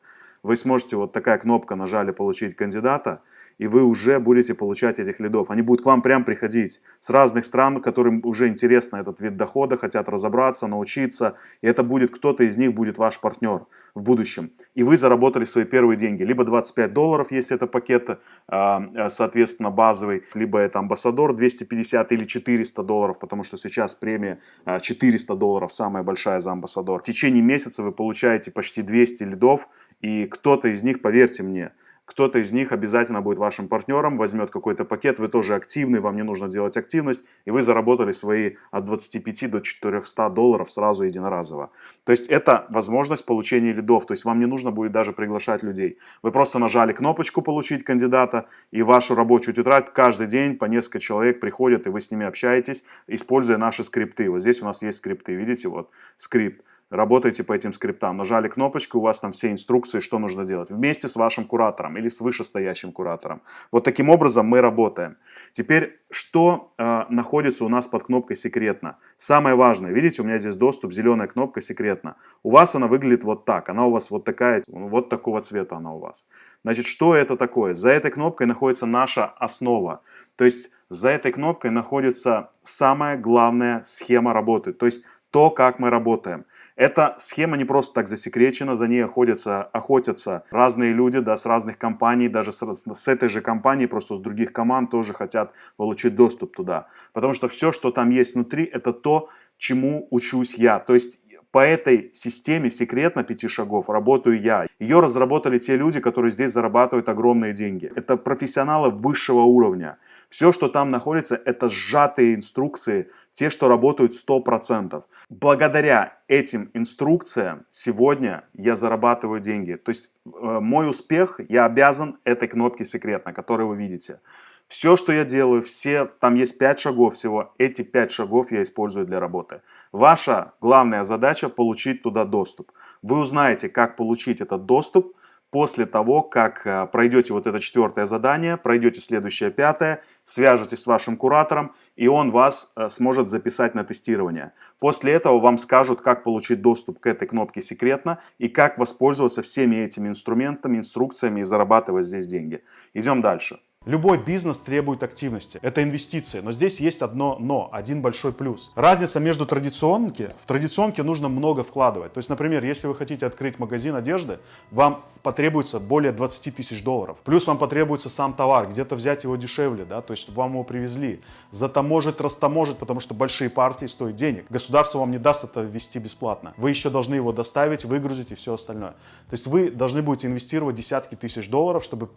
Вы сможете, вот такая кнопка нажали «Получить кандидата», и вы уже будете получать этих лидов. Они будут к вам прям приходить с разных стран, которым уже интересно этот вид дохода, хотят разобраться, научиться. И это будет, кто-то из них будет ваш партнер в будущем. И вы заработали свои первые деньги. Либо 25 долларов, если это пакет, а, а, соответственно, базовый, либо это амбассадор 250 или 400 долларов, потому что сейчас премия 400 а, долларов, самая большая за амбассадор. В течение месяца вы получаете почти 200 лидов, и кто-то из них, поверьте мне, кто-то из них обязательно будет вашим партнером, возьмет какой-то пакет, вы тоже активный, вам не нужно делать активность, и вы заработали свои от 25 до 400 долларов сразу единоразово. То есть это возможность получения лидов, то есть вам не нужно будет даже приглашать людей. Вы просто нажали кнопочку «Получить кандидата», и вашу рабочую тетрадь каждый день по несколько человек приходят, и вы с ними общаетесь, используя наши скрипты. Вот здесь у нас есть скрипты, видите, вот скрипт работаете по этим скриптам. Нажали кнопочку, у вас там все инструкции, что нужно делать. Вместе с вашим куратором или с вышестоящим куратором. Вот таким образом мы работаем. Теперь, что э, находится у нас под кнопкой «Секретно»? Самое важное, видите, у меня здесь доступ, зеленая кнопка «Секретно». У вас она выглядит вот так. Она у вас вот такая, вот такого цвета она у вас. Значит, что это такое? За этой кнопкой находится наша основа. То есть, за этой кнопкой находится самая главная схема работы. То есть, то, как мы работаем. Эта схема не просто так засекречена, за ней охотятся, охотятся разные люди, да, с разных компаний, даже с, с этой же компании, просто с других команд тоже хотят получить доступ туда. Потому что все, что там есть внутри, это то, чему учусь я. То есть по этой системе секретно пяти шагов работаю я. Ее разработали те люди, которые здесь зарабатывают огромные деньги. Это профессионалы высшего уровня. Все, что там находится, это сжатые инструкции, те, что работают 100%. Благодаря этим инструкциям сегодня я зарабатываю деньги. То есть э, мой успех я обязан этой кнопке секретно, которую вы видите. Все, что я делаю, все, там есть 5 шагов всего, эти 5 шагов я использую для работы. Ваша главная задача получить туда доступ. Вы узнаете, как получить этот доступ после того, как э, пройдете вот это четвертое задание, пройдете следующее пятое, свяжетесь с вашим куратором, и он вас э, сможет записать на тестирование. После этого вам скажут, как получить доступ к этой кнопке секретно и как воспользоваться всеми этими инструментами, инструкциями и зарабатывать здесь деньги. Идем дальше. Любой бизнес требует активности. Это инвестиции. Но здесь есть одно но, один большой плюс. Разница между традиционки. В традиционке нужно много вкладывать. То есть, например, если вы хотите открыть магазин одежды, вам потребуется более 20 тысяч долларов. Плюс вам потребуется сам товар, где-то взять его дешевле, да, то есть чтобы вам его привезли. Затаможить, растаможить, потому что большие партии стоят денег. Государство вам не даст это ввести бесплатно. Вы еще должны его доставить, выгрузить и все остальное. То есть вы должны будете инвестировать десятки тысяч долларов, чтобы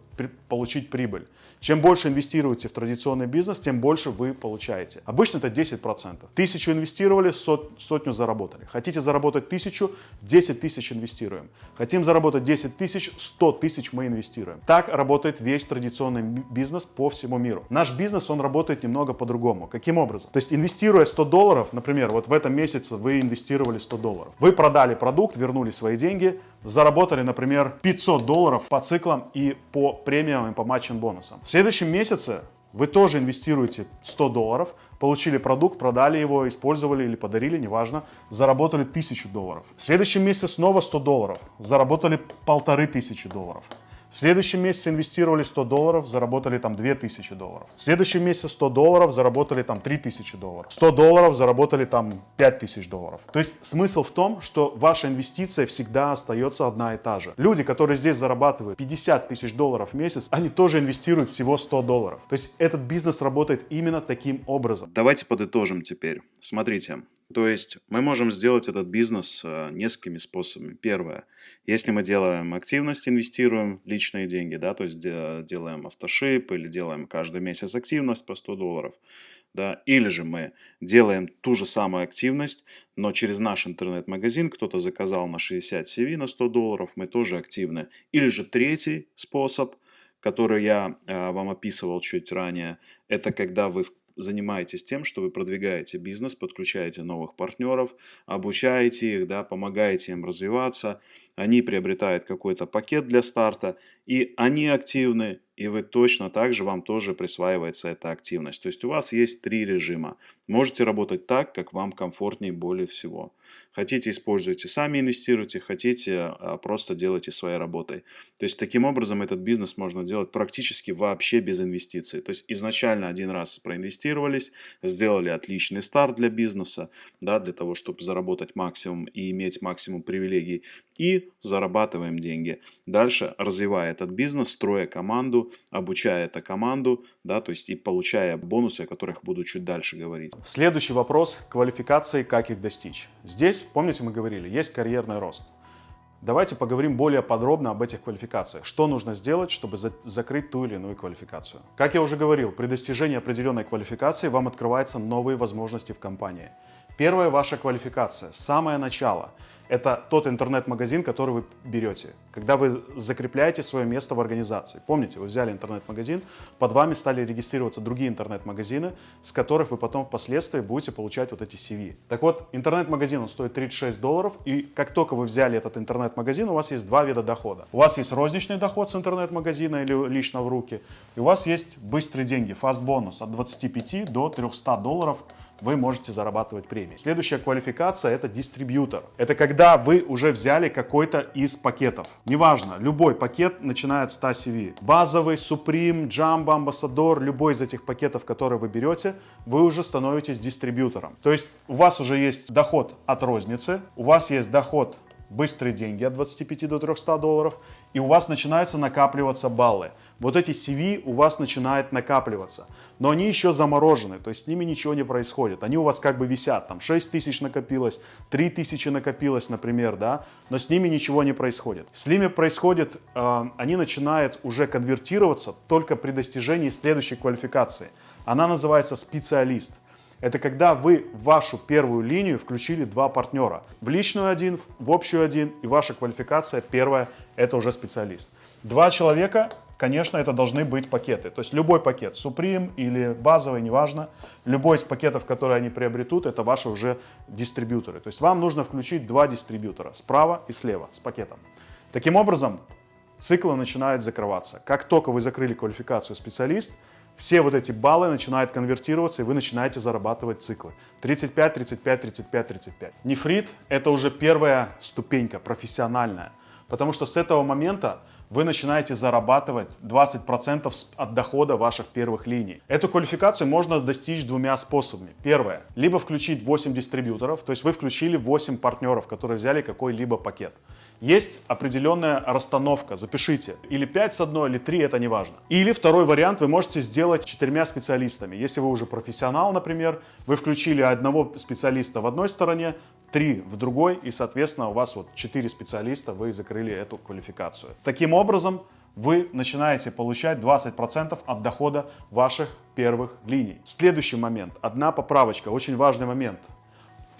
получить прибыль. Чем больше инвестируете в традиционный бизнес, тем больше вы получаете. Обычно это 10%. Тысячу инвестировали, сот, сотню заработали. Хотите заработать тысячу, 10 тысяч инвестируем. Хотим заработать 10 тысяч, тысяч, 100 тысяч мы инвестируем. Так работает весь традиционный бизнес по всему миру. Наш бизнес, он работает немного по-другому. Каким образом? То есть инвестируя 100 долларов, например, вот в этом месяце вы инвестировали 100 долларов. Вы продали продукт, вернули свои деньги, заработали, например, 500 долларов по циклам и по премиям и по матчим бонусам. В следующем месяце вы тоже инвестируете 100 долларов, получили продукт, продали его, использовали или подарили, неважно, заработали 1000 долларов. В следующем месяце снова 100 долларов, заработали полторы тысячи долларов. В следующем месяце инвестировали 100 долларов, заработали там 2000 долларов. В следующем месяце 100 долларов, заработали там 3000 долларов. 100 долларов, заработали там 5000 долларов. То есть смысл в том, что ваша инвестиция всегда остается одна и та же. Люди, которые здесь зарабатывают 50 тысяч долларов в месяц, они тоже инвестируют всего 100 долларов. То есть этот бизнес работает именно таким образом. Давайте подытожим теперь. Смотрите, То есть мы можем сделать этот бизнес э, несколькими способами. Первое, если мы делаем активность, инвестируем личные деньги, да, то есть делаем автошип или делаем каждый месяц активность по 100 долларов, да, или же мы делаем ту же самую активность, но через наш интернет-магазин кто-то заказал на 60 CV на 100 долларов, мы тоже активны. Или же третий способ, который я э, вам описывал чуть ранее, это когда вы занимаетесь тем, что вы продвигаете бизнес, подключаете новых партнеров, обучаете их, да, помогаете им развиваться, они приобретают какой-то пакет для старта, и они активны, и вы точно так же, вам тоже присваивается эта активность. То есть у вас есть три режима. Можете работать так, как вам комфортнее более всего. Хотите, используйте сами инвестируйте, хотите, а, просто делайте своей работой. То есть таким образом этот бизнес можно делать практически вообще без инвестиций. То есть изначально один раз проинвестировались, сделали отличный старт для бизнеса, да, для того, чтобы заработать максимум и иметь максимум привилегий. И зарабатываем деньги. Дальше развивая этот бизнес, строя команду, обучая эту команду, да, то есть и получая бонусы, о которых буду чуть дальше говорить. Следующий вопрос – квалификации, как их достичь. Здесь, помните, мы говорили, есть карьерный рост. Давайте поговорим более подробно об этих квалификациях. Что нужно сделать, чтобы за закрыть ту или иную квалификацию? Как я уже говорил, при достижении определенной квалификации вам открываются новые возможности в компании. Первая ваша квалификация, самое начало – это тот интернет-магазин, который вы берете, когда вы закрепляете свое место в организации. Помните, вы взяли интернет-магазин, под вами стали регистрироваться другие интернет-магазины, с которых вы потом впоследствии будете получать вот эти CV. Так вот, интернет-магазин он стоит 36 долларов, и как только вы взяли этот интернет-магазин, у вас есть два вида дохода. У вас есть розничный доход с интернет-магазина или лично в руки, и у вас есть быстрые деньги, фаст бонус от 25 до 300 долларов вы можете зарабатывать премии. Следующая квалификация это дистрибьютор. Это когда вы уже взяли какой-то из пакетов. Неважно, любой пакет начиная от 100 CV. Базовый, Supreme, Jumbo, Ambassador, любой из этих пакетов, которые вы берете, вы уже становитесь дистрибьютором. То есть у вас уже есть доход от розницы, у вас есть доход быстрые деньги от 25 до 300 долларов, и у вас начинаются накапливаться баллы. Вот эти CV у вас начинают накапливаться, но они еще заморожены, то есть с ними ничего не происходит. Они у вас как бы висят, там 6 тысяч накопилось, 3 тысячи накопилось, например, да, но с ними ничего не происходит. С ними происходит, э, они начинают уже конвертироваться только при достижении следующей квалификации. Она называется специалист. Это когда вы в вашу первую линию включили два партнера. В личную один, в общую один, и ваша квалификация первая – это уже специалист. Два человека, конечно, это должны быть пакеты. То есть любой пакет, Supreme или базовый, неважно, любой из пакетов, которые они приобретут, это ваши уже дистрибьюторы. То есть вам нужно включить два дистрибьютора, справа и слева, с пакетом. Таким образом, циклы начинают закрываться. Как только вы закрыли квалификацию специалист, все вот эти баллы начинают конвертироваться, и вы начинаете зарабатывать циклы. 35, 35, 35, 35. Нефрит – это уже первая ступенька, профессиональная. Потому что с этого момента вы начинаете зарабатывать 20% от дохода ваших первых линий. Эту квалификацию можно достичь двумя способами. Первое. Либо включить 8 дистрибьюторов, то есть вы включили 8 партнеров, которые взяли какой-либо пакет. Есть определенная расстановка, запишите. Или 5 с одной, или 3, это не важно. Или второй вариант вы можете сделать четырьмя специалистами. Если вы уже профессионал, например, вы включили одного специалиста в одной стороне, три в другой, и, соответственно, у вас вот четыре специалиста, вы закрыли эту квалификацию. Таким образом, вы начинаете получать 20% от дохода ваших первых линий. Следующий момент, одна поправочка, очень важный момент.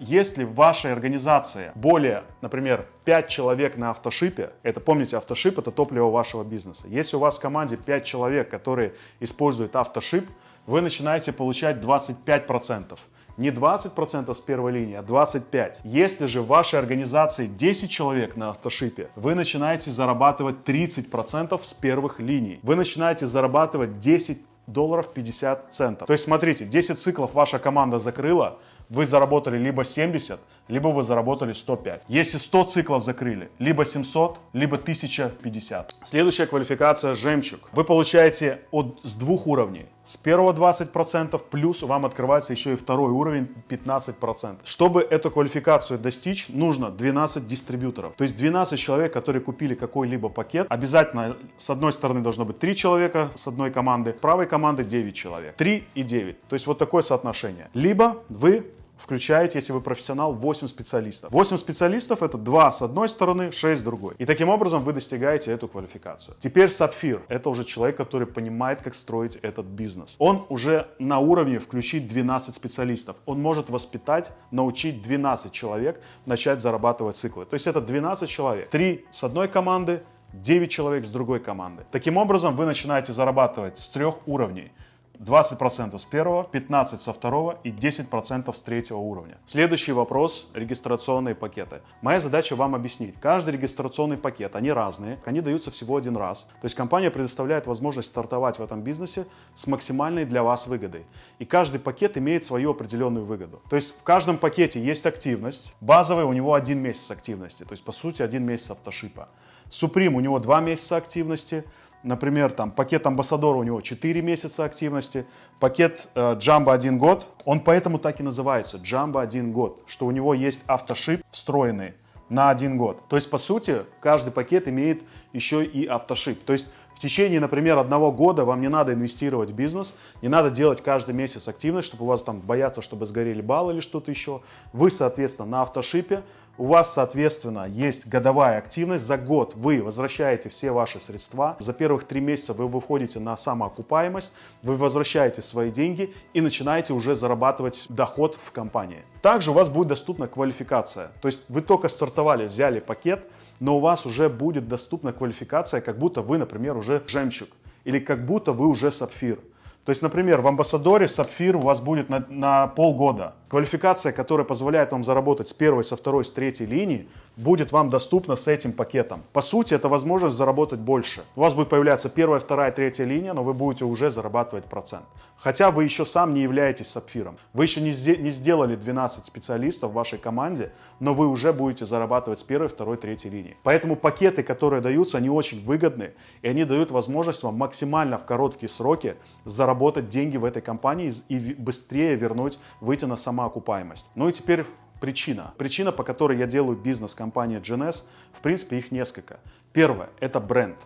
Если в вашей организации более, например, 5 человек на автошипе, это помните, автошип это топливо вашего бизнеса. Если у вас в команде 5 человек, которые используют автошип, вы начинаете получать 25%. Не 20% с первой линии, а 25%. Если же в вашей организации 10 человек на автошипе, вы начинаете зарабатывать 30% с первых линий. Вы начинаете зарабатывать 10 долларов 50 центов. То есть смотрите, 10 циклов ваша команда закрыла, вы заработали либо 70, либо вы заработали 105. Если 100 циклов закрыли, либо 700, либо 1050. Следующая квалификация «Жемчуг». Вы получаете от, с двух уровней. С первого 20%, плюс вам открывается еще и второй уровень 15%. Чтобы эту квалификацию достичь, нужно 12 дистрибьюторов. То есть 12 человек, которые купили какой-либо пакет. Обязательно с одной стороны должно быть 3 человека с одной команды, с правой команды 9 человек. 3 и 9. То есть вот такое соотношение. Либо вы включаете, если вы профессионал, 8 специалистов. 8 специалистов это 2 с одной стороны, 6 с другой. И таким образом вы достигаете эту квалификацию. Теперь сапфир. Это уже человек, который понимает, как строить этот бизнес. Он уже на уровне включить 12 специалистов. Он может воспитать, научить 12 человек начать зарабатывать циклы. То есть это 12 человек. 3 с одной команды, 9 человек с другой команды. Таким образом, вы начинаете зарабатывать с трех уровней. 20% с первого, 15% со второго и 10% с третьего уровня. Следующий вопрос – регистрационные пакеты. Моя задача вам объяснить. Каждый регистрационный пакет, они разные, они даются всего один раз. То есть компания предоставляет возможность стартовать в этом бизнесе с максимальной для вас выгодой. И каждый пакет имеет свою определенную выгоду. То есть в каждом пакете есть активность. Базовый у него один месяц активности, то есть по сути один месяц автошипа. Supreme у него два месяца активности. Например, там пакет амбассадора у него 4 месяца активности, пакет э, Jumbo 1 год, он поэтому так и называется, Jumbo 1 год, что у него есть автошип встроенный на один год. То есть, по сути, каждый пакет имеет еще и автошип. То есть, в течение, например, одного года вам не надо инвестировать в бизнес, не надо делать каждый месяц активность, чтобы у вас там бояться, чтобы сгорели баллы или что-то еще. Вы, соответственно, на автошипе у вас, соответственно, есть годовая активность. За год вы возвращаете все ваши средства. За первых три месяца вы выходите на самоокупаемость, вы возвращаете свои деньги и начинаете уже зарабатывать доход в компании. Также у вас будет доступна квалификация. То есть вы только стартовали, взяли пакет, но у вас уже будет доступна квалификация, как будто вы, например, уже жемчуг или как будто вы уже сапфир. То есть, например, в амбассадоре сапфир у вас будет на, на полгода. Квалификация, которая позволяет вам заработать с первой, со второй, с третьей линии, будет вам доступна с этим пакетом. По сути, это возможность заработать больше. У вас будет появляться первая, вторая, третья линия, но вы будете уже зарабатывать процент. Хотя вы еще сам не являетесь сапфиром. Вы еще не, не сделали 12 специалистов в вашей команде, но вы уже будете зарабатывать с первой, второй, третьей линии. Поэтому пакеты, которые даются, они очень выгодны, и они дают возможность вам максимально в короткие сроки заработать деньги в этой компании и быстрее вернуть, выйти на самоокупаемость. Ну и теперь причина. Причина, по которой я делаю бизнес компании GNS, в принципе, их несколько. Первое – это бренд.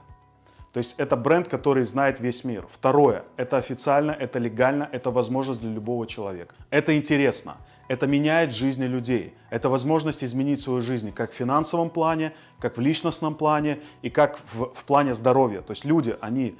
То есть это бренд, который знает весь мир. Второе – это официально, это легально, это возможность для любого человека. Это интересно, это меняет жизни людей. Это возможность изменить свою жизнь как в финансовом плане, как в личностном плане и как в, в плане здоровья. То есть люди, они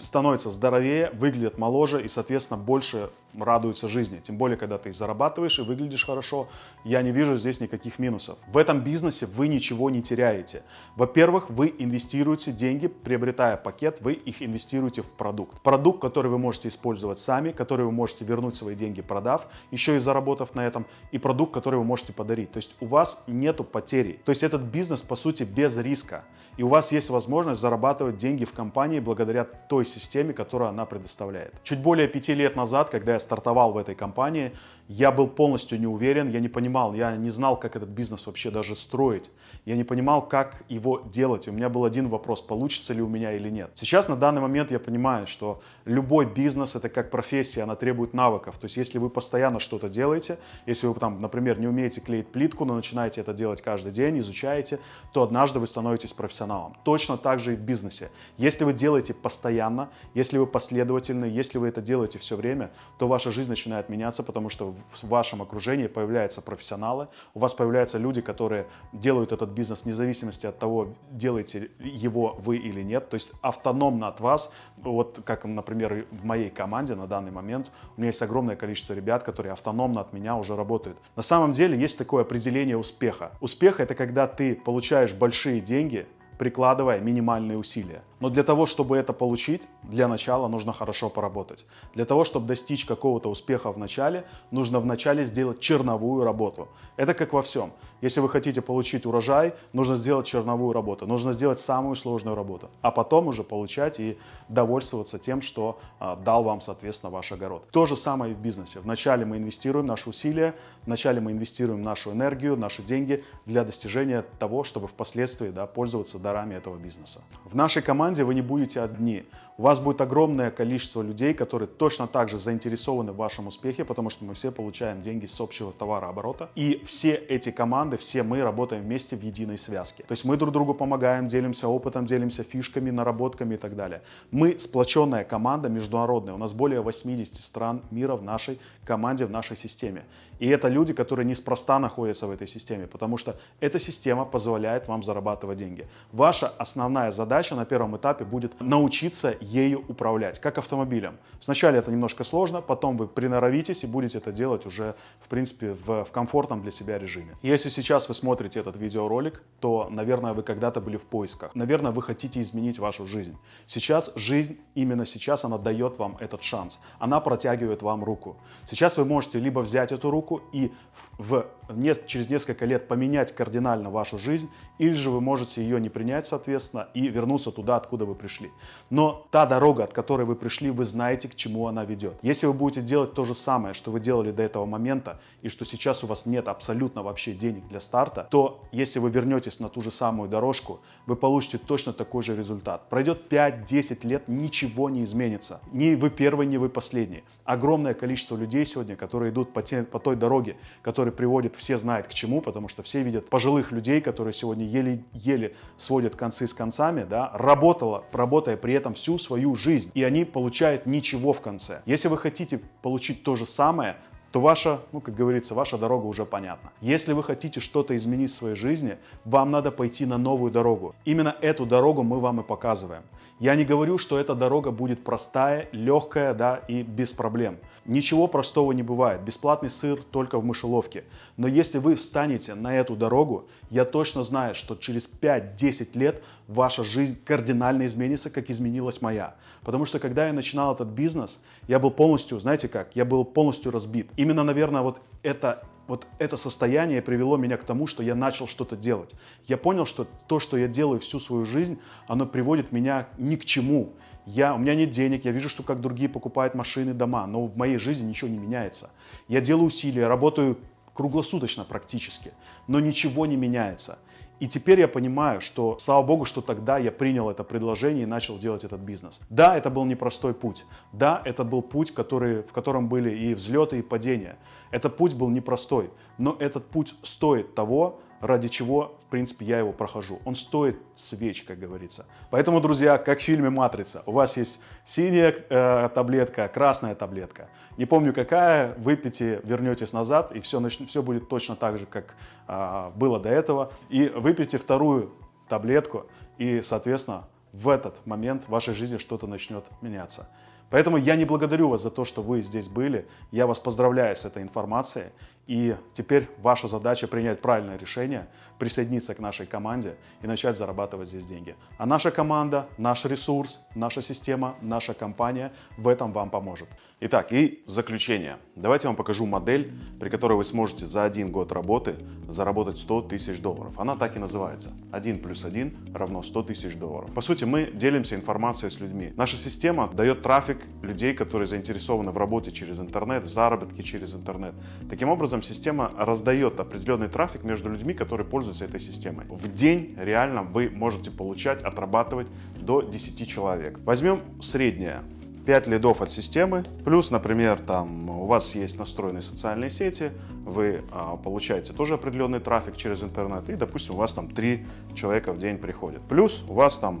становятся здоровее, выглядят моложе и, соответственно, больше радуются жизни. Тем более, когда ты зарабатываешь и выглядишь хорошо, я не вижу здесь никаких минусов. В этом бизнесе вы ничего не теряете. Во-первых, вы инвестируете деньги, приобретая пакет, вы их инвестируете в продукт. Продукт, который вы можете использовать сами, который вы можете вернуть свои деньги, продав, еще и заработав на этом, и продукт, который вы можете подарить. То есть у вас нету потери. То есть этот бизнес, по сути, без риска. И у вас есть возможность зарабатывать деньги в компании благодаря той системе, которую она предоставляет. Чуть более пяти лет назад, когда я стартовал в этой компании, я был полностью не уверен, я не понимал, я не знал, как этот бизнес вообще даже строить. Я не понимал, как его делать. У меня был один вопрос, получится ли у меня или нет. Сейчас на данный момент я понимаю, что любой бизнес это как профессия, она требует навыков. То есть если вы постоянно что-то делаете, если вы там, например, не умеете клеить плитку, но начинаете это делать каждый день, изучаете, то однажды вы становитесь профессионалом. Точно так же и в бизнесе. Если вы делаете постоянно, если вы последовательны, если вы это делаете все время, то ваша жизнь начинает меняться, потому что в вашем окружении появляются профессионалы, у вас появляются люди, которые делают этот бизнес вне зависимости от того, делаете его вы или нет, то есть автономно от вас, вот как, например, в моей команде на данный момент, у меня есть огромное количество ребят, которые автономно от меня уже работают. На самом деле есть такое определение успеха. Успех это когда ты получаешь большие деньги, прикладывая минимальные усилия. Но для того, чтобы это получить, для начала нужно хорошо поработать. Для того, чтобы достичь какого-то успеха в начале, нужно вначале сделать черновую работу. Это как во всем. Если вы хотите получить урожай, нужно сделать черновую работу, нужно сделать самую сложную работу, а потом уже получать и довольствоваться тем, что а, дал вам, соответственно, ваш огород. То же самое и в бизнесе. Вначале мы инвестируем наши усилия, вначале мы инвестируем нашу энергию, наши деньги для достижения того, чтобы впоследствии да, пользоваться дарами этого бизнеса. В нашей команде команде вы не будете одни. У вас будет огромное количество людей, которые точно так же заинтересованы в вашем успехе, потому что мы все получаем деньги с общего товарооборота. И все эти команды, все мы работаем вместе в единой связке. То есть мы друг другу помогаем, делимся опытом, делимся фишками, наработками и так далее. Мы сплоченная команда международная. У нас более 80 стран мира в нашей команде, в нашей системе. И это люди, которые неспроста находятся в этой системе, потому что эта система позволяет вам зарабатывать деньги. Ваша основная задача на первом этапе будет научиться ею управлять, как автомобилем. Сначала это немножко сложно, потом вы приноровитесь и будете это делать уже, в принципе, в, в комфортном для себя режиме. Если сейчас вы смотрите этот видеоролик, то, наверное, вы когда-то были в поисках. Наверное, вы хотите изменить вашу жизнь. Сейчас жизнь, именно сейчас, она дает вам этот шанс. Она протягивает вам руку. Сейчас вы можете либо взять эту руку и в, не, через несколько лет поменять кардинально вашу жизнь, или же вы можете ее не принять, соответственно, и вернуться туда, откуда вы пришли. Но та дорога, от которой вы пришли, вы знаете, к чему она ведет. Если вы будете делать то же самое, что вы делали до этого момента, и что сейчас у вас нет абсолютно вообще денег для старта, то если вы вернетесь на ту же самую дорожку, вы получите точно такой же результат. Пройдет 5-10 лет, ничего не изменится. Ни вы первый, ни вы последний. Огромное количество людей сегодня, которые идут по, те, по той дороге, которая приводит, все знают к чему, потому что все видят пожилых людей, которые сегодня еле-еле сводят концы с концами, да, работала, работая при этом всю свою жизнь, и они получают ничего в конце. Если вы хотите получить то же самое, то ваша, ну, как говорится, ваша дорога уже понятна. Если вы хотите что-то изменить в своей жизни, вам надо пойти на новую дорогу. Именно эту дорогу мы вам и показываем. Я не говорю, что эта дорога будет простая, легкая, да, и без проблем. Ничего простого не бывает. Бесплатный сыр только в мышеловке. Но если вы встанете на эту дорогу, я точно знаю, что через 5-10 лет ваша жизнь кардинально изменится, как изменилась моя. Потому что когда я начинал этот бизнес, я был полностью, знаете как, я был полностью разбит. Именно, наверное, вот это вот это состояние привело меня к тому, что я начал что-то делать. Я понял, что то, что я делаю всю свою жизнь, оно приводит меня ни к чему. Я, у меня нет денег, я вижу, что как другие покупают машины, дома, но в моей жизни ничего не меняется. Я делаю усилия, работаю круглосуточно практически, но ничего не меняется. И теперь я понимаю, что, слава богу, что тогда я принял это предложение и начал делать этот бизнес. Да, это был непростой путь. Да, это был путь, который, в котором были и взлеты, и падения. Этот путь был непростой, но этот путь стоит того, ради чего, в принципе, я его прохожу. Он стоит свеч, как говорится. Поэтому, друзья, как в фильме «Матрица», у вас есть синяя э, таблетка, красная таблетка. Не помню какая, выпейте, вернетесь назад, и все, все будет точно так же, как э, было до этого. И выпейте вторую таблетку, и, соответственно, в этот момент в вашей жизни что-то начнет меняться. Поэтому я не благодарю вас за то, что вы здесь были. Я вас поздравляю с этой информацией. И теперь ваша задача принять правильное решение, присоединиться к нашей команде и начать зарабатывать здесь деньги. А наша команда, наш ресурс, наша система, наша компания в этом вам поможет. Итак, и заключение. Давайте я вам покажу модель, при которой вы сможете за один год работы заработать 100 тысяч долларов. Она так и называется. 1 плюс 1 равно 100 тысяч долларов. По сути, мы делимся информацией с людьми. Наша система дает трафик людей, которые заинтересованы в работе через интернет, в заработке через интернет. Таким образом, образом система раздает определенный трафик между людьми, которые пользуются этой системой. В день реально вы можете получать, отрабатывать до 10 человек. Возьмем среднее. 5 лидов от системы, плюс, например, там у вас есть настроенные социальные сети, вы а, получаете тоже определенный трафик через интернет, и, допустим, у вас там 3 человека в день приходят. Плюс у вас там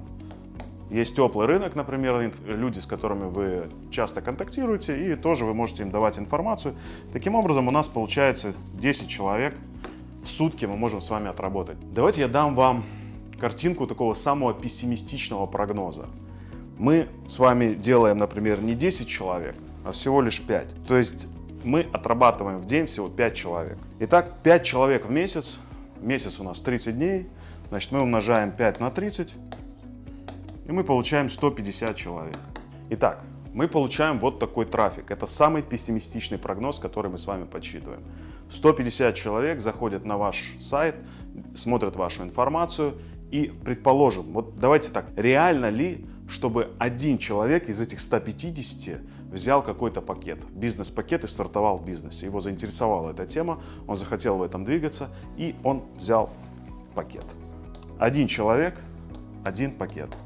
есть теплый рынок, например, люди, с которыми вы часто контактируете, и тоже вы можете им давать информацию. Таким образом, у нас получается 10 человек в сутки мы можем с вами отработать. Давайте я дам вам картинку такого самого пессимистичного прогноза. Мы с вами делаем, например, не 10 человек, а всего лишь 5. То есть мы отрабатываем в день всего 5 человек. Итак, 5 человек в месяц, месяц у нас 30 дней, значит мы умножаем 5 на 30, и мы получаем 150 человек. Итак, мы получаем вот такой трафик. Это самый пессимистичный прогноз, который мы с вами подсчитываем. 150 человек заходят на ваш сайт, смотрят вашу информацию и, предположим, вот давайте так, реально ли, чтобы один человек из этих 150 взял какой-то пакет, бизнес-пакет и стартовал в бизнесе. Его заинтересовала эта тема, он захотел в этом двигаться и он взял пакет. Один человек, один пакет.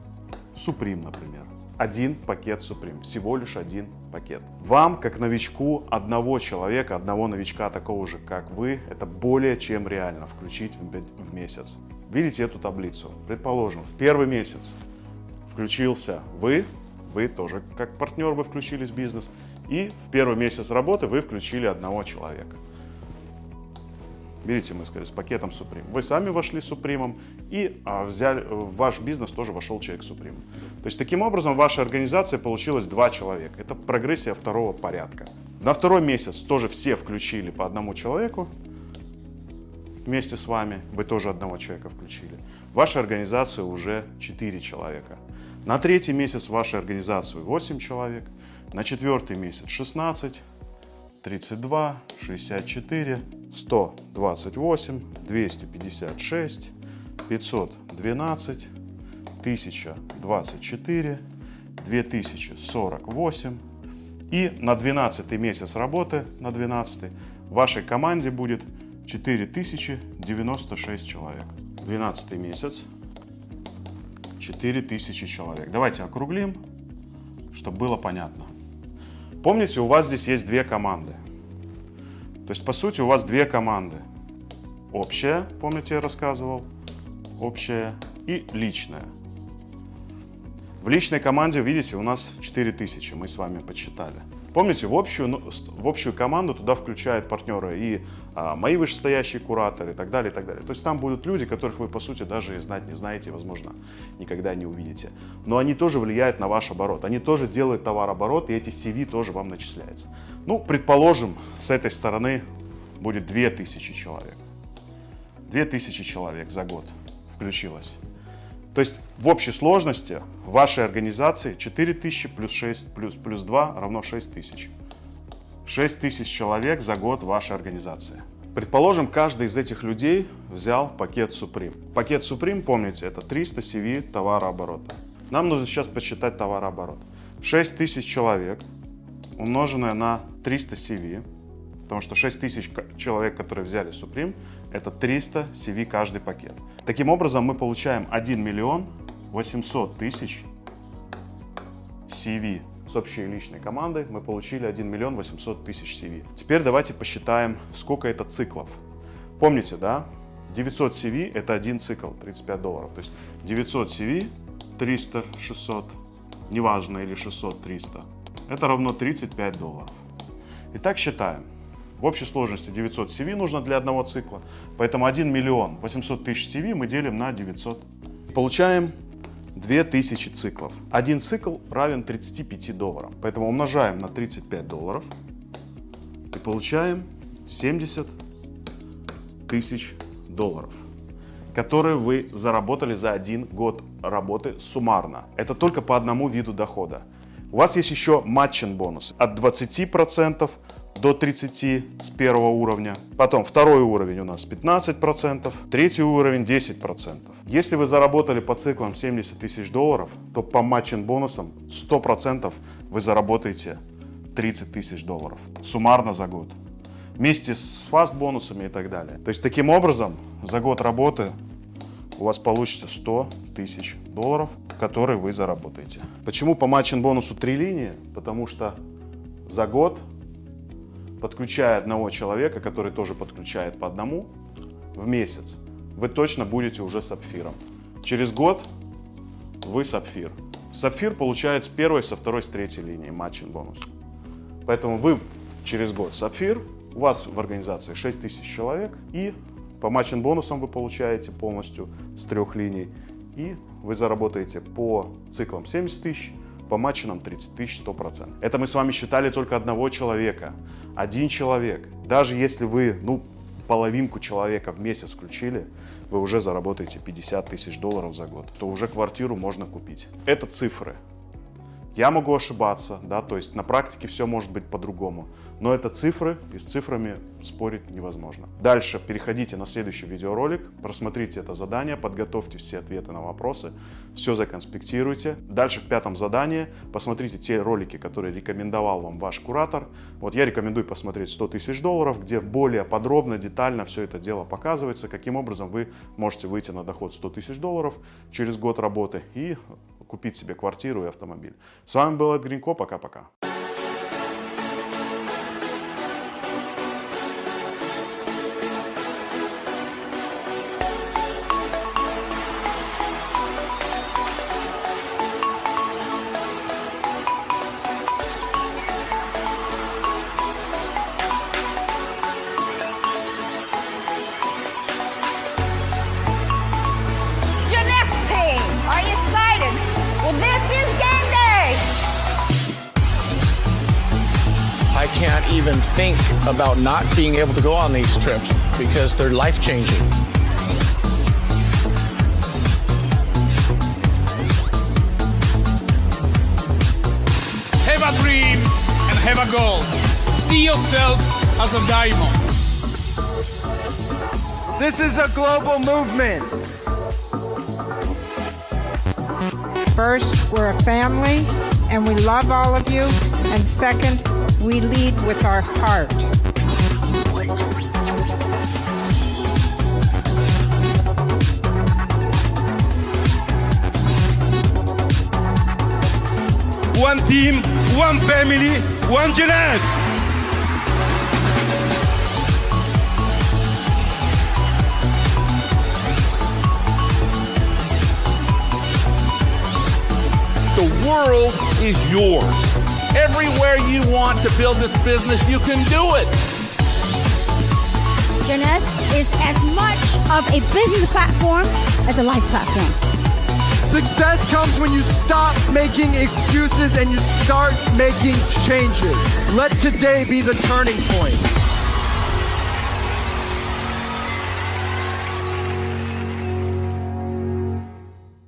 Supreme, например. Один пакет Supreme, всего лишь один пакет. Вам, как новичку, одного человека, одного новичка, такого же, как вы, это более чем реально включить в, месяц. Видите эту таблицу? Предположим, в первый месяц включился вы, вы тоже как партнер, вы включились в бизнес, и в первый месяц работы вы включили одного человека. Видите, мы сказали, с пакетом Supreme. Вы сами вошли с Supreme и а, взяли, в ваш бизнес тоже вошел человек Supreme. То есть, таким образом, в вашей организации получилось два человека. Это прогрессия второго порядка. На второй месяц тоже все включили по одному человеку вместе с вами. Вы тоже одного человека включили. В вашей организации уже 4 человека. На третий месяц в вашей организации 8 человек. На четвертый месяц 16, 32, 64, 128, 256, 512, 1024, 2048. И на 12 месяц работы, на 12 в вашей команде будет 4096 человек. 12 месяц, 4000 человек. Давайте округлим, чтобы было понятно. Помните, у вас здесь есть две команды. То есть, по сути, у вас две команды. Общая, помните, я рассказывал, общая и личная. В личной команде, видите, у нас 4000, мы с вами подсчитали. Помните, в общую, ну, в общую команду туда включают партнеры и а, мои вышестоящие кураторы и так далее, и так далее. То есть там будут люди, которых вы, по сути, даже знать не знаете, возможно, никогда не увидите. Но они тоже влияют на ваш оборот. Они тоже делают товарооборот, и эти CV тоже вам начисляются. Ну, предположим, с этой стороны будет 2000 человек. 2000 человек за год включилось. То есть в общей сложности вашей организации 4000 плюс 6 плюс, плюс 2 равно 6000. 6000 человек за год вашей организации. Предположим, каждый из этих людей взял пакет Supreme. Пакет Supreme, помните, это 300 CV товарооборота. Нам нужно сейчас посчитать товарооборот. 6000 человек умноженное на 300 CV Потому что 6 тысяч человек, которые взяли Supreme, это 300 CV каждый пакет. Таким образом, мы получаем 1 миллион 800 тысяч CV с общей личной командой. Мы получили 1 миллион 800 тысяч CV. Теперь давайте посчитаем, сколько это циклов. Помните, да? 900 CV это один цикл, 35 долларов. То есть 900 CV, 300, 600, неважно, или 600, 300, это равно 35 долларов. Итак, считаем. В общей сложности 900 CV нужно для одного цикла, поэтому 1 миллион 800 тысяч CV мы делим на 900. Получаем 2000 циклов. Один цикл равен 35 долларам, поэтому умножаем на 35 долларов и получаем 70 тысяч долларов которые вы заработали за один год работы суммарно. Это только по одному виду дохода. У вас есть еще матчин бонус от 20% до 30 с первого уровня. Потом второй уровень у нас 15%, третий уровень 10%. Если вы заработали по циклам 70 тысяч долларов, то по матчин бонусам 100% вы заработаете 30 тысяч долларов суммарно за год. Вместе с фаст бонусами и так далее. То есть таким образом за год работы у вас получится 100 тысяч долларов, которые вы заработаете. Почему по матчин бонусу 3 линии? Потому что за год подключая одного человека, который тоже подключает по одному в месяц, вы точно будете уже сапфиром. Через год вы сапфир. Сапфир получает с первой, со второй, с третьей линии матчин бонус. Поэтому вы через год сапфир, у вас в организации 6 тысяч человек, и по матчин бонусам вы получаете полностью с трех линий, и вы заработаете по циклам 70 тысяч, по матчинам 30 тысяч 100%. Это мы с вами считали только одного человека. Один человек. Даже если вы, ну, половинку человека в месяц включили, вы уже заработаете 50 тысяч долларов за год, то уже квартиру можно купить. Это цифры. Я могу ошибаться, да, то есть на практике все может быть по-другому. Но это цифры, и с цифрами спорить невозможно. Дальше переходите на следующий видеоролик, просмотрите это задание, подготовьте все ответы на вопросы, все законспектируйте. Дальше в пятом задании посмотрите те ролики, которые рекомендовал вам ваш куратор. Вот я рекомендую посмотреть 100 тысяч долларов, где более подробно, детально все это дело показывается, каким образом вы можете выйти на доход 100 тысяч долларов через год работы и купить себе квартиру и автомобиль. С вами был Эд Гринько, пока-пока. Think about not being able to go on these trips because they're life changing. Have a dream and have a goal. See yourself as a diamond. This is a global movement. First, we're a family and we love all of you. And second, we lead with our heart. One team, one family, one Jeanette. The world is yours. Everywhere you want to build this business, you can do it. Jeunesse is as much of a business platform as a life platform. Success comes when you stop making excuses and you start making changes. Let today be the turning point.